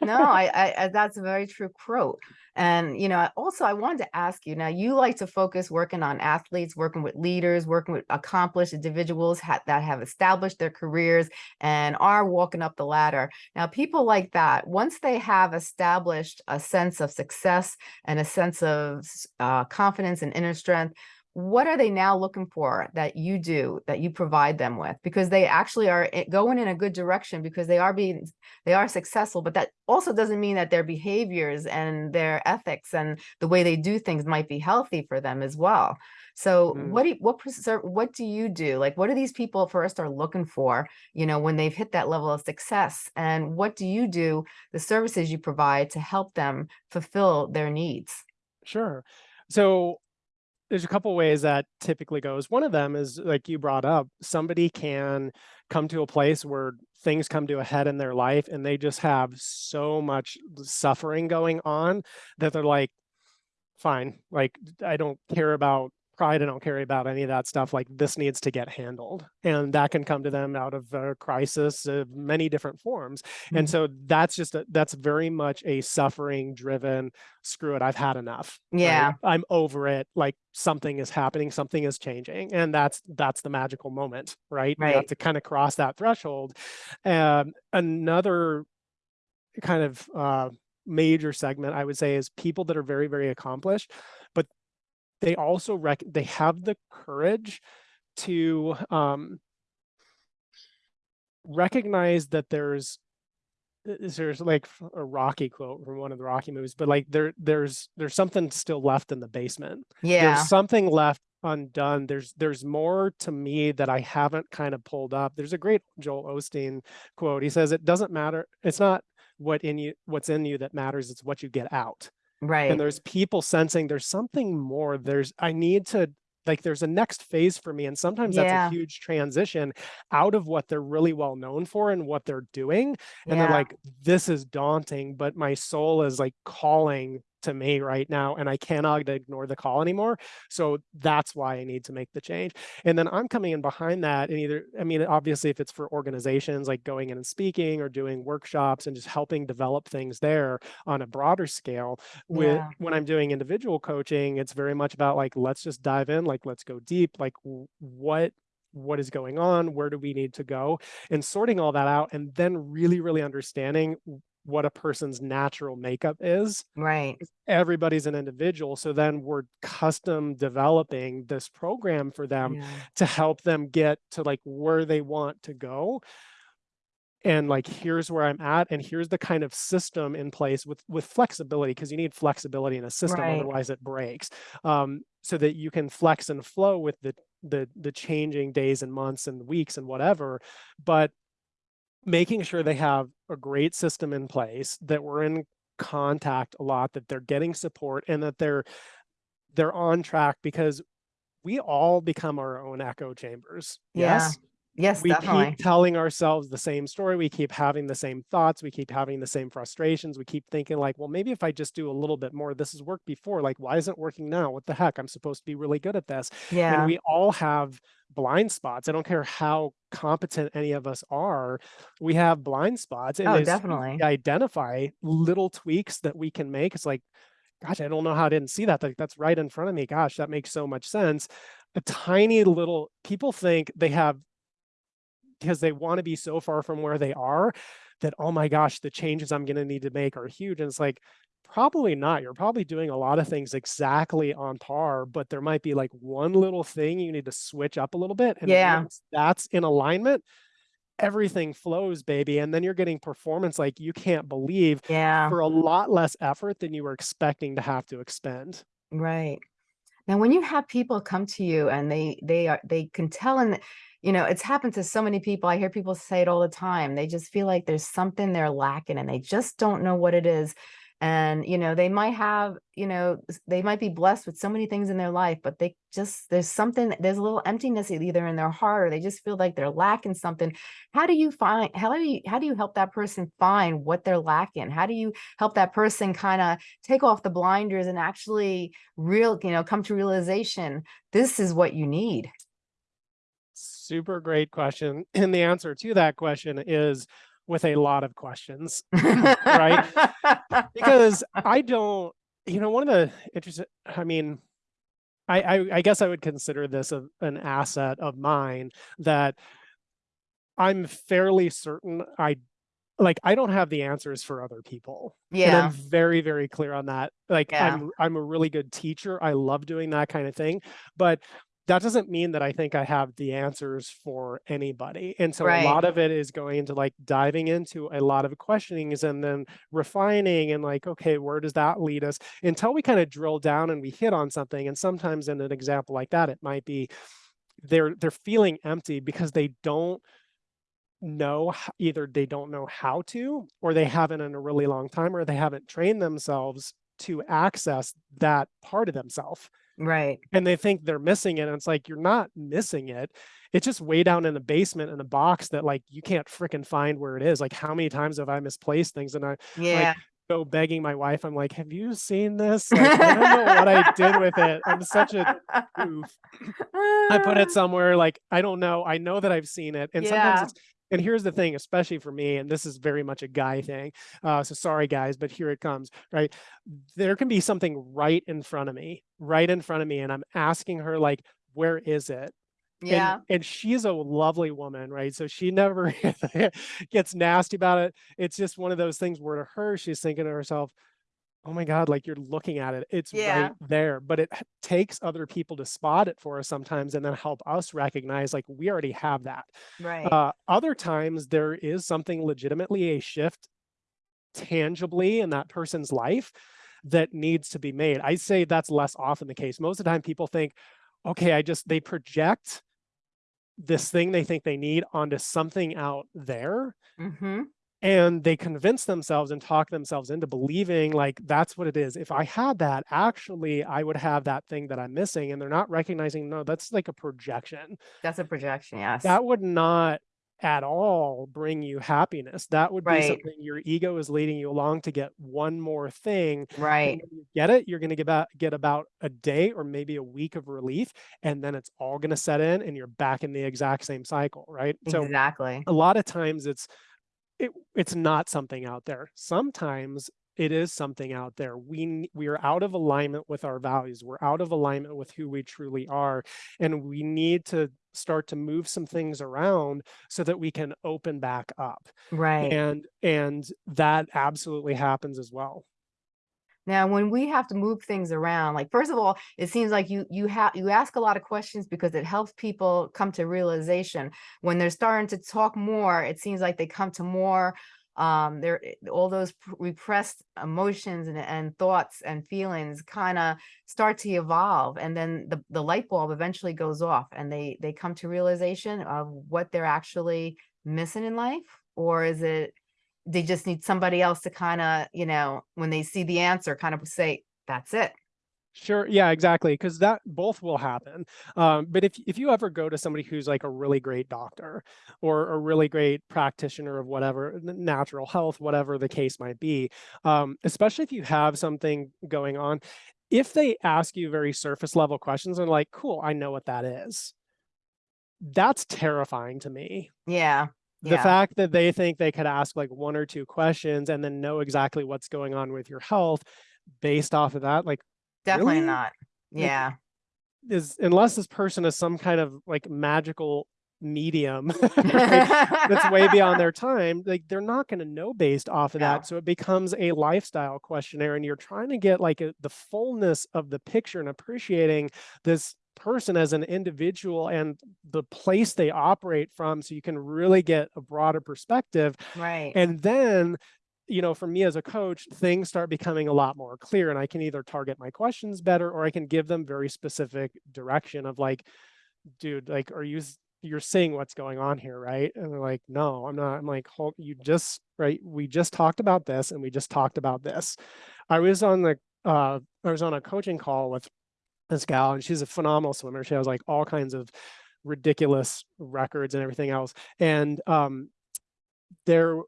No, I, I, that's a very true quote. And you know, I- also I wanted to ask you. Now, you like to focus working on athletes, working with leaders, working with accomplished individuals ha that have established their careers and are walking up the ladder. Now, people like that, once they have established a sense of success and a sense of uh, confidence and inner strength, what are they now looking for that you do that you provide them with? Because they actually are going in a good direction because they are being they are successful, but that also doesn't mean that their behaviors and their ethics and the way they do things might be healthy for them as well. So Mm. what do you, what what do you do? Like what do these people first are looking for, you know, when they've hit that level of success? And what do you do, the services you provide to help them fulfill their needs? Sure. So there's a couple ways that typically goes. One of them is like you brought up, somebody can come to a place where things come to a head in their life and they just have so much suffering going on that they're like, fine, like I don't care about pride, I don't care about any of that stuff. Like this needs to get handled. And that can come to them out of a crisis of many different forms. And Mhm. so that's just a, that's very much a suffering driven screw it, I've had enough. right? Yeah. I'm over it. Like something is happening, something is changing. And that's that's the magical moment, right? You have Right. to kind of cross that threshold. Um, another kind of uh, major segment I would say is people that are very, very accomplished, they also rec they have the courage to um, recognize that there's there's like a Rocky quote from one of the Rocky movies, but like there there's there's something still left in the basement. Yeah. There's something left undone. There's there's more to me that I haven't kind of pulled up. There's a great Joel Osteen quote. He says it doesn't matter. It's not what in you what's in you that matters. It's what you get out Right. and there's people sensing there's something more. There's i need to like there's a next phase for me and sometimes that's a huge transition out of what they're really well known for and what they're doing and they're like this is daunting but my soul is like calling to me right now and i cannot ignore the call anymore so that's why i need to make the change and then i'm coming in behind that and either i mean obviously if it's for organizations like going in and speaking or doing workshops and just helping develop things there on a broader scale with Yeah. when i'm doing individual coaching it's very much about like let's just dive in like let's go deep like what what is going on, where do we need to go, and sorting all that out, and then really, really understanding what a person's natural makeup is. Right. Everybody's an individual, so then we're custom developing this program for them Yeah. to help them get to like where they want to go and like here's where i'm at and here's the kind of system in place with with flexibility because you need flexibility in a system Right. otherwise it breaks um, so that you can flex and flow with the the the changing days and months and weeks and whatever but making sure they have a great system in place that we're in contact a lot that they're getting support and that they're they're on track because we all become our own echo chambers Yeah. yes Yes, we definitely. keep telling ourselves the same story we keep having the same thoughts we keep having the same frustrations we keep thinking like well maybe if i just do a little bit more this has worked before like why isn't it working now what the heck i'm supposed to be really good at this Yeah. and we all have blind spots i don't care how competent any of us are we have blind spots and Oh, as soon as definitely. we identify little tweaks that we can make it's like gosh i don't know how i didn't see that like that's right in front of me gosh that makes so much sense a tiny little people think they have because they want to be so far from where they are that oh my gosh the changes i'm going to need to make are huge and it's like probably not you're probably doing a lot of things exactly on par but there might be like one little thing you need to switch up a little bit and Yeah. that's in alignment everything flows baby and then you're getting performance like you can't believe Yeah. for a lot less effort than you were expecting to have to expend Right. Now, when you have people come to you and they they are they can tell and you know it's happened to so many people. I hear people say it all the time. They just feel like there's something they're lacking and they just don't know what it is. And you know they might have you know they might be blessed with so many things in their life, but they just there's something there's a little emptiness either in their heart or they just feel like they're lacking something. How do you find how do you how do you help that person find what they're lacking? How do you help that person kind of take off the blinders and actually real you know come to realization this is what you need super great question and the answer to that question is with a lot of questions right because I don't, you know, one of the interesting, I mean, I, I, I guess I would consider this a, an asset of mine that I'm fairly certain I like I don't have the answers for other people. Yeah. And I'm very, very clear on that. Like Yeah. I'm I'm a really good teacher. I love doing that kind of thing. But that doesn't mean that I think I have the answers for anybody. And so Right. a lot of it is going into like diving into a lot of questionings and then refining and like, okay, where does that lead us? Until we kind of drill down and we hit on something. And sometimes in an example like that, it might be they're they're feeling empty because they don't know either they don't know how to or they haven't in a really long time or they haven't trained themselves to access that part of themselves right. and they think they're missing it and it's like you're not missing it. It's just way down in the basement in a box that like you can't freaking find where it is like how many times have i misplaced things and i yeah. go begging my wife i'm like have you seen this? Like, i don't know what i did with it. I'm such a goof. I put it somewhere like I don't know. I know that I've seen it, and sometimes it's. And here's the thing, especially for me, and this is very much a guy thing. Uh, so sorry, guys, but here it comes. Right, there can be something right in front of me, right in front of me, and I'm asking her like, "Where is it?" And- yeah And, she's a lovely woman, right? So she never gets nasty about it. It's just one of those things where to her, she's thinking to herself, oh my God, like you're looking at it. It's Yeah. right there. But it takes other people to spot it for us sometimes and then help us recognize like we already have that. right Uh, other times there is something legitimately a shift tangibly in that person's life that needs to be made. I say that's less often the case. Most of the time people think, okay, I just they project this thing they think they need onto something out there mm-hmm. And they convince themselves and talk themselves into believing like that's what it is. If i had that actually i would have that thing that i'm missing and they're not recognizing no that's like a projection. That's a projection yes. That would not at all bring you happiness. That would be something your ego is leading you along to get one more thing right. get it you're going to get about get about a day or maybe a week of relief and then it's all going to set in and you're back in the exact same cycle right? So exactly. a lot of times it's it, it's not something out there sometimes it is something out there. We we are out of alignment with our values. We're out of alignment with who we truly are, and we need to start to move some things around so that we can open back up. Right. And and that absolutely happens as well. Now, when we have to move things around, like first of all, it seems like you you have you ask a lot of questions because it helps people come to realization. When they're starting to talk more, it seems like they come to more um there all those repressed emotions and, and thoughts and feelings kind of start to evolve and then the, the light bulb eventually goes off and they they come to realization of what they're actually missing in life or is it they just need somebody else to kind of, you know, when they see the answer, kind of say, that's it. Sure. Yeah, exactly. Because that both will happen. Um, but if if you ever go to somebody who's like a really great doctor or a really great practitioner of whatever natural health, whatever the case might be, um, especially if you have something going on, if they ask you very surface level questions and like, cool, I know what that is. That's terrifying to me. Yeah. The Yeah. fact that they think they could ask like one or two questions and then know exactly what's going on with your health based off of that, like Definitely really? not. Like, Yeah. is unless this person is some kind of like magical medium that's way beyond their time like they're not going to know based off of No. that so it becomes a lifestyle questionnaire and you're trying to get like a, the fullness of the picture and appreciating this person as an individual and the place they operate from so you can really get a broader perspective. Right. and then you know for me as a coach things start becoming a lot more clear and i can either target my questions better or i can give them very specific direction of like dude like are you you're seeing what's going on here right? And they're like no i'm not. I'm like hold you just right we just talked about this and we just talked about this. I was on the uh i was on a coaching call with this gal and she's a phenomenal swimmer she has like all kinds of ridiculous records and everything else and um there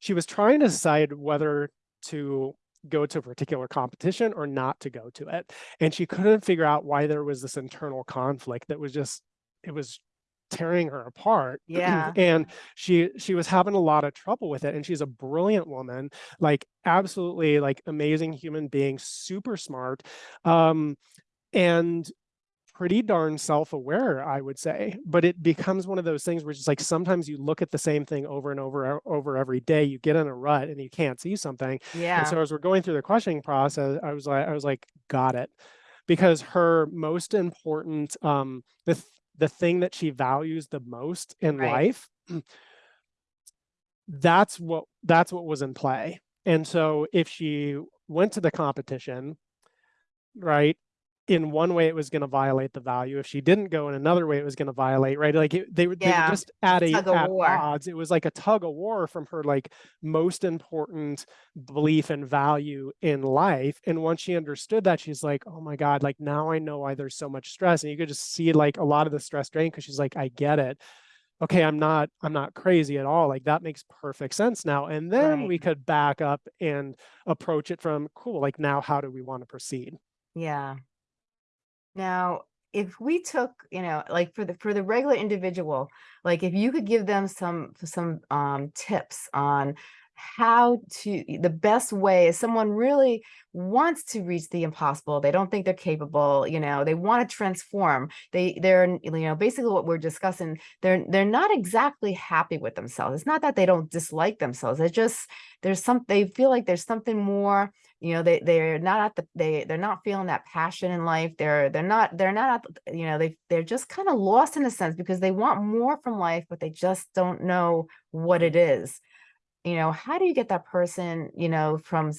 she was trying to decide whether to go to a particular competition or not to go to it and she couldn't figure out why there was this internal conflict that was just it was tearing her apart Yeah. and she she was having a lot of trouble with it and she's a brilliant woman like absolutely like amazing human being super smart um and pretty darn self-aware i would say but it becomes one of those things where it's just like sometimes you look at the same thing over and over over every day you get in a rut and you can't see something and Yeah. so as we're going through the questioning process i was like i was like got it because her most important um the th- the thing that she values the most in Right. life that's what that's what was in play and so if she went to the competition right in one way it was going to violate the value if she didn't go in another way it was going to violate right like it, they, were- they were just at a at war. odds it was like a tug of war from her like most important belief and value in life and once she understood that she's like oh my god like now i know why there's so much stress and you could just see like a lot of the stress drain because she's like i get it okay i'm not i'm not crazy at all like that makes perfect sense now and then Right. we could back up and approach it from cool like now how do we want to proceed Yeah. Now, if we took, you know, like for the for the regular individual, like if you could give them some some um tips on how to the best way if someone really wants to reach the impossible they don't think they're capable you know they want to transform they they're you know basically what we're discussing they're they're not exactly happy with themselves. It's not that they don't dislike themselves it's just there's some they feel like there's something more you know they they're not at the they they're not feeling that passion in life they're they're not they're not at the- you know they they're just kind of lost in a sense because they want more from life but they just don't know what it is you know how do you get that person you know from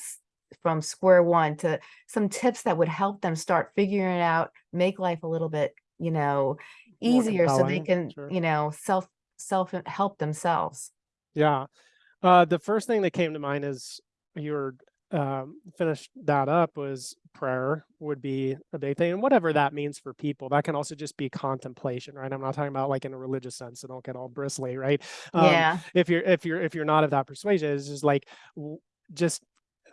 from square one to some tips that would help them start figuring it out make life a little bit you know easier so they can sure. you know self self help themselves Yeah. Uh, the first thing that came to mind is you were um, finished that up was prayer would be a big thing, and whatever that means for people. That can also just be contemplation, right? I'm not talking about like in a religious sense, so don't get all bristly, right? Um, yeah if you're if you're if you're not of that persuasion, it's just like just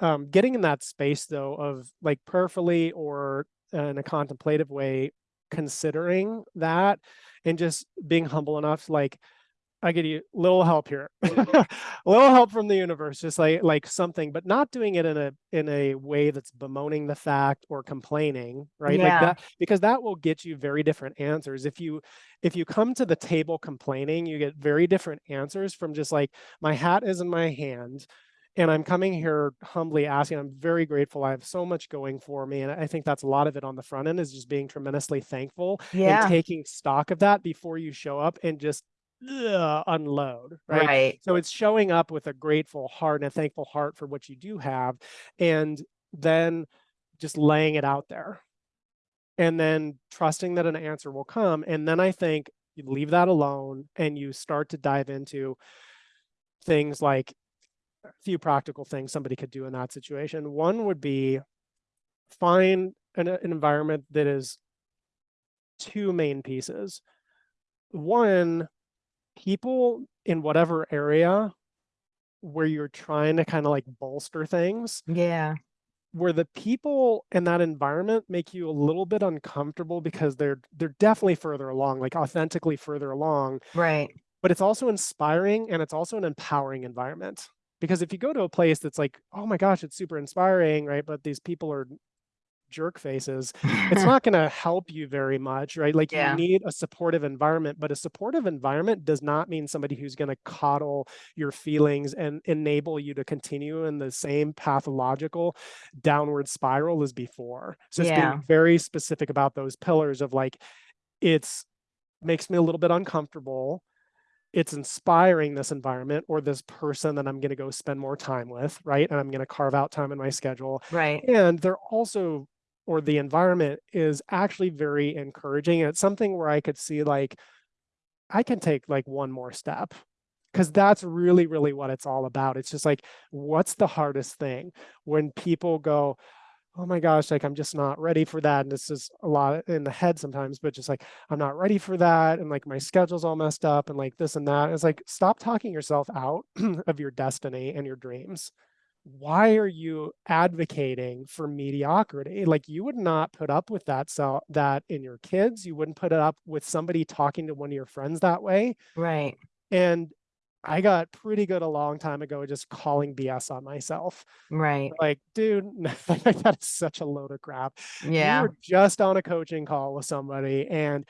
um, getting in that space though of like prayerfully or in a contemplative way, considering that, and just being humble enough, like I get you a little help here, a little help from the universe, just like like something, but not doing it in a in a way that's bemoaning the fact or complaining, right? Yeah. Like that because that will get you very different answers. If you if you come to the table complaining, you get very different answers from just like my hat is in my hand and I'm coming here humbly asking. I'm very grateful. I have so much going for me. And I think that's a lot of it on the front end is just being tremendously thankful Yeah. and taking stock of that before you show up and just unload, right? Right. So it's showing up with a grateful heart and a thankful heart for what you do have, and then just laying it out there. And then trusting that an answer will come. And then I think you leave that alone and you start to dive into things like a few practical things somebody could do in that situation. One would be find an, an environment that is two main pieces. One, people in whatever area where you're trying to kind of like bolster things, Yeah. where the people in that environment make you a little bit uncomfortable because they're they're definitely further along, like authentically further along, Right. but it's also inspiring and it's also an empowering environment. Because if you go to a place that's like, oh my gosh, it's super inspiring, right? But these people are jerk faces, it's not going to help you very much, right? Like Yeah. you need a supportive environment, but a supportive environment does not mean somebody who's going to coddle your feelings and enable you to continue in the same pathological downward spiral as before. So it's Yeah. being very specific about those pillars of like, it's makes me a little bit uncomfortable. It's inspiring this environment or this person that I'm going to go spend more time with, right? And I'm going to carve out time in my schedule Right. and they're also or the environment is actually very encouraging and it's something where i could see like i can take like one more step because that's really really what it's all about. It's just like what's the hardest thing? When people go oh my gosh like i'm just not ready for that and this is a lot in the head sometimes but just like i'm not ready for that and like my schedule's all messed up and like this and that it's like stop talking yourself out of your destiny and your dreams why are you advocating for mediocrity like you would not put up with that so that in your kids you wouldn't put it up with somebody talking to one of your friends that way Right. and i got pretty good a long time ago just calling bs on myself Right. like dude that is such a load of crap Yeah. you were just on a coaching call with somebody and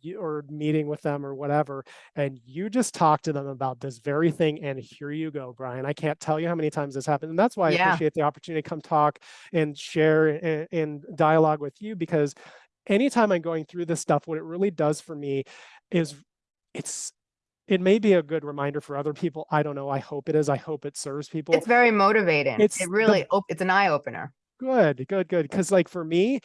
you or meeting with them or whatever and you just talk to them about this very thing and here you go brian i can't tell you how many times this happened and that's why i appreciate the opportunity to come talk and share and, and dialogue with you because anytime i'm going through this stuff what it really does for me is it's it may be a good reminder for other people i don't know i hope it is i hope it serves people It's very motivating. It's It really, op- it's an eye opener. Good, good, good. Because like for me,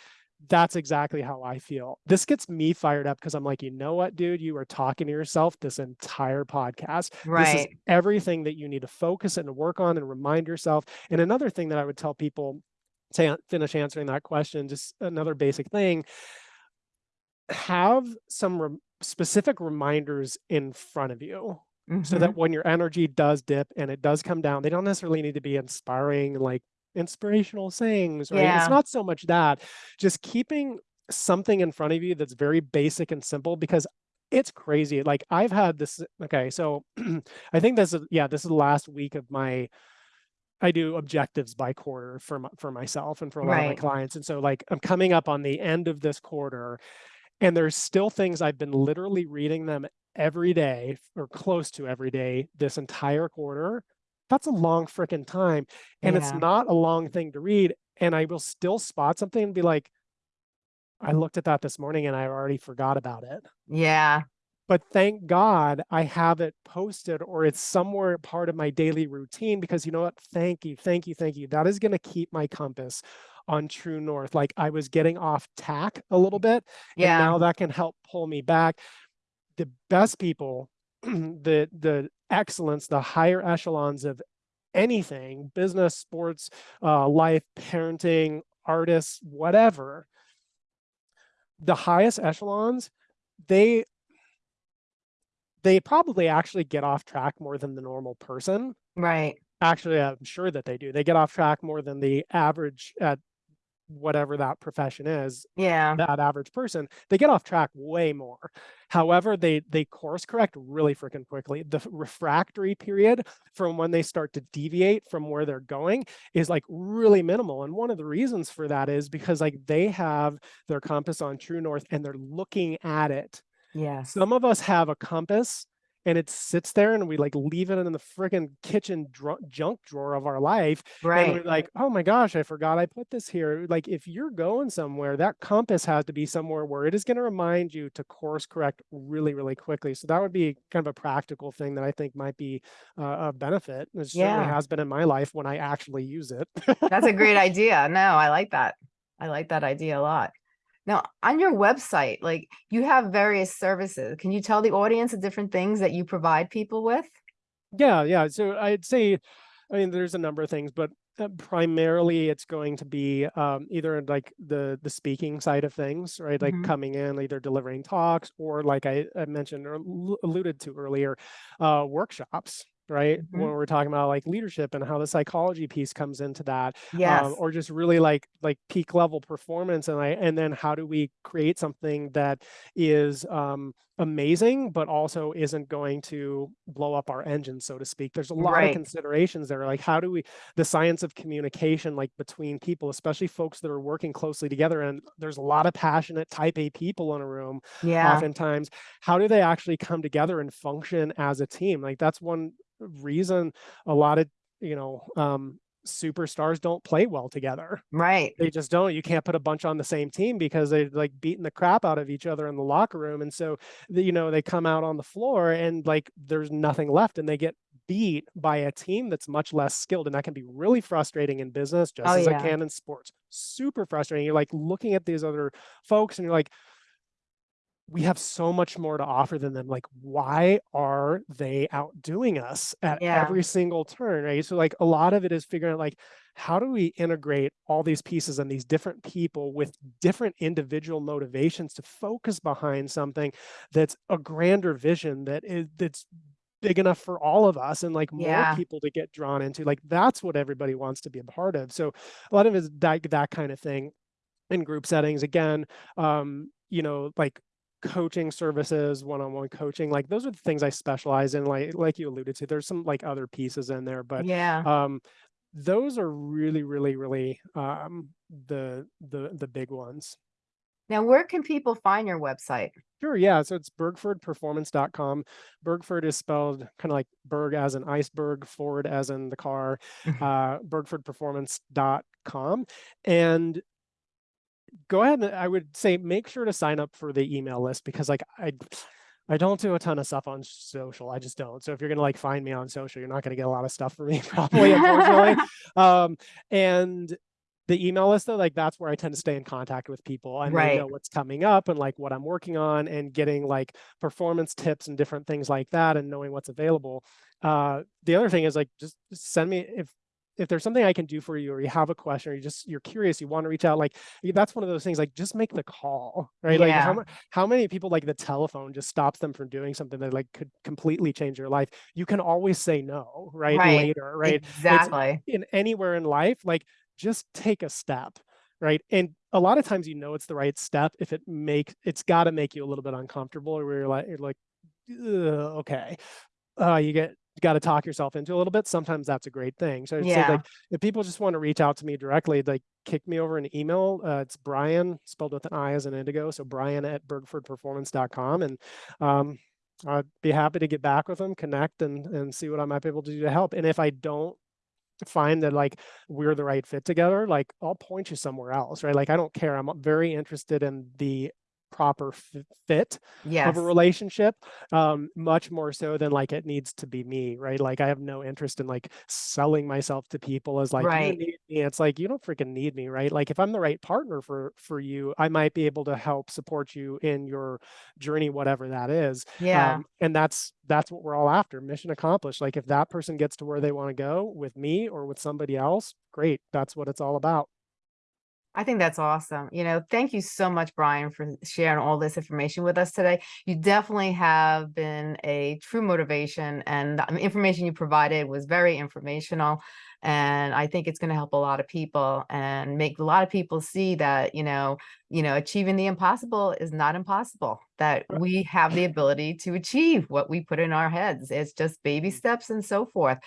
that's exactly how I feel. This gets me fired up because I'm like, you know what, dude, you are talking to yourself this entire podcast. Right. This is everything that you need to focus and work on and remind yourself. And another thing that I would tell people to finish answering that question, just another basic thing, have some rem- specific reminders in front of you so Mhm. that when your energy does dip and it does come down, they don't necessarily need to be inspiring, like inspirational sayings, right? Yeah. It's not so much that, just keeping something in front of you that's very basic and simple because it's crazy. Like I've had this, okay, so I think this is, yeah, this is the last week of my, I do objectives by quarter for my, for myself and for a lot of my clients. And so like I'm coming up on the end of this quarter and there's still things I've been literally reading them every day or close to every day this entire quarter. That's a long freaking time. And it's not a long thing to read. And I will still spot something and be like, I looked at that this morning and I already forgot about it. Yeah. But thank God I have it posted or it's somewhere part of my daily routine because you know what? Thank you, thank you, thank you. That is going to keep my compass on true north. Like I was getting off tack a little bit and Yeah. now that can help pull me back. The best people, the the excellence, the higher echelons of anything, business, sports, uh, life, parenting, artists, whatever, the highest echelons, they they probably actually get off track more than the normal person. Right. Actually, I'm sure that they do. They get off track more than the average at whatever that profession is, Yeah. that average person, they get off track way more. However, they they course correct really freaking quickly. The refractory period from when they start to deviate from where they're going is like really minimal. And one of the reasons for that is because like they have their compass on true north and they're looking at it. yeah Some of us have a compass and it sits there and we like leave it in the freaking kitchen junk drawer of our life and Right. we're like, oh my gosh, I forgot I put this here. Like, if you're going somewhere, that compass has to be somewhere where it is going to remind you to course correct really, really quickly. So that would be kind of a practical thing that I think might be uh, a benefit. It certainly has been in my life when I actually use it. That's a great idea. No, I like that. I like that idea a lot. Now, on your website, like you have various services. Can you tell the audience the different things that you provide people with? Yeah, yeah. So I'd say, I mean, there's a number of things, but uh, primarily it's going to be um, either like the the speaking side of things, right? Like Mhm. coming in, either delivering talks or like I, I mentioned or alluded to earlier, uh, workshops, right? Mhm. When we're talking about like leadership and how the psychology piece comes into that, Yes. um, or just really like like peak level performance and I and then how do we create something that is um amazing but also isn't going to blow up our engine so to speak there's a lot Right. of considerations there like how do we the science of communication like between people especially folks that are working closely together and there's a lot of passionate type a people in a room Yeah. oftentimes how do they actually come together and function as a team like that's one reason a lot of you know um superstars don't play well together. Right. they just don't. You can't put a bunch on the same team because they're like beating the crap out of each other in the locker room. And so you know they come out on the floor and like there's nothing left and they get beat by a team that's much less skilled. And that can be really frustrating in business just Oh, as yeah. it can in sports. Super frustrating. You're like looking at these other folks and you're like we have so much more to offer than them. Like, why are they outdoing us at Yeah. every single turn? Right. So, like, a lot of it is figuring out, like, how do we integrate all these pieces and these different people with different individual motivations to focus behind something that's a grander vision that is that's big enough for all of us and like more Yeah. people to get drawn into like that's what everybody wants to be a part of so a lot of it is that that kind of thing in group settings again um you know like coaching services one-on-one coaching like those are the things i specialize in like like you alluded to there's some like other pieces in there but Yeah. um those are really really really um the the the big ones Now, where can people find your website? Sure, yeah. So it's bergfordperformance.com. Bergford is spelled kind of like Berg as an iceberg, Ford as in the car, Mhm. uh, bergfordperformance.com. And go ahead and I would say make sure to sign up for the email list because like I I don't do a ton of stuff on social. I just don't. So if you're gonna like find me on social, you're not gonna get a lot of stuff from me probably, unfortunately. um, and the email list though, like that's where I tend to stay in contact with people and Right. know what's coming up and like what I'm working on and getting like performance tips and different things like that and knowing what's available. Uh, the other thing is like just just send me if if there's something I can do for you or you have a question or you just you're curious, you want to reach out, like that's one of those things like just make the call, right? Like how Yeah. how many people like the telephone just stops them from doing something that like could completely change your life? You can always say no, right? Right. Later, right? It's Exactly. in anywhere in life, like just take a step, right? And a lot of times you know it's the right step if it make it's got to make you a little bit uncomfortable or where you're like you're like okay uh you get got to talk yourself into a little bit sometimes that's a great thing so i'd say Yeah. like if people just want to reach out to me directly like kick me over an email uh, it's brian spelled with an i as an indigo so brian at bergfordperformance.com and um i'd be happy to get back with them connect and and see what i might be able to do to help and if i don't find that like we're the right fit together, like I'll point you somewhere else, right? Like I don't care. I'm very interested in the proper fit Yes. of a relationship, um, much more so than like it needs to be me, right? Like I have no interest in like selling myself to people as like Right. you need me. It's like you don't freaking need me, right? Like if I'm the right partner for for you, I might be able to help support you in your journey, whatever that is. Yeah. Um, and that's that's what we're all after mission accomplished like if that person gets to where they want to go with me or with somebody else great that's what it's all about I think that's awesome. You know, thank you so much, Brian, for sharing all this information with us today. You definitely have been a true motivation and the um, information you provided was very informational. And I think it's going to help a lot of people and make a lot of people see that, you know, you know, achieving the impossible is not impossible, that we have the ability to achieve what we put in our heads. It's just baby mm. steps and so forth.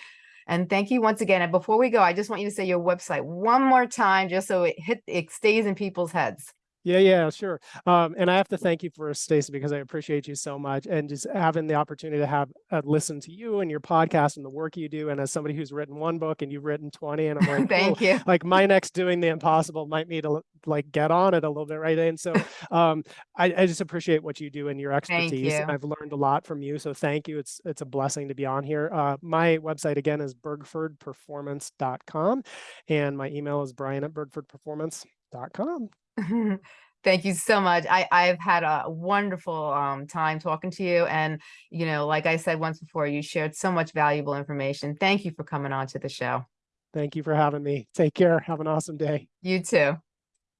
And thank you once again. And before we go, I just want you to say your website one more time, just so it hit, it stays in people's heads. Yeah, yeah, sure. Um, and I have to thank you for Stacy because I appreciate you so much and just having the opportunity to have uh, listen to you and your podcast and the work you do. And as somebody who's written one book and you've written 20 and I'm like. Thank you. like my next doing the impossible might need to like get on it a little bit, right? And so um, I, I just appreciate what you do and your expertise. you. I've learned a lot from you. So thank you. It's it's a blessing to be on here. Uh, my website again is bergfordperformance.com and my email is brian at bergfordperformance.com. Thank you so much. I, I've had a wonderful um, time talking to you. And, you know, like I said once before, you shared so much valuable information. Thank you for coming on to the show. Thank you for having me. Take care. Have an awesome day. You too.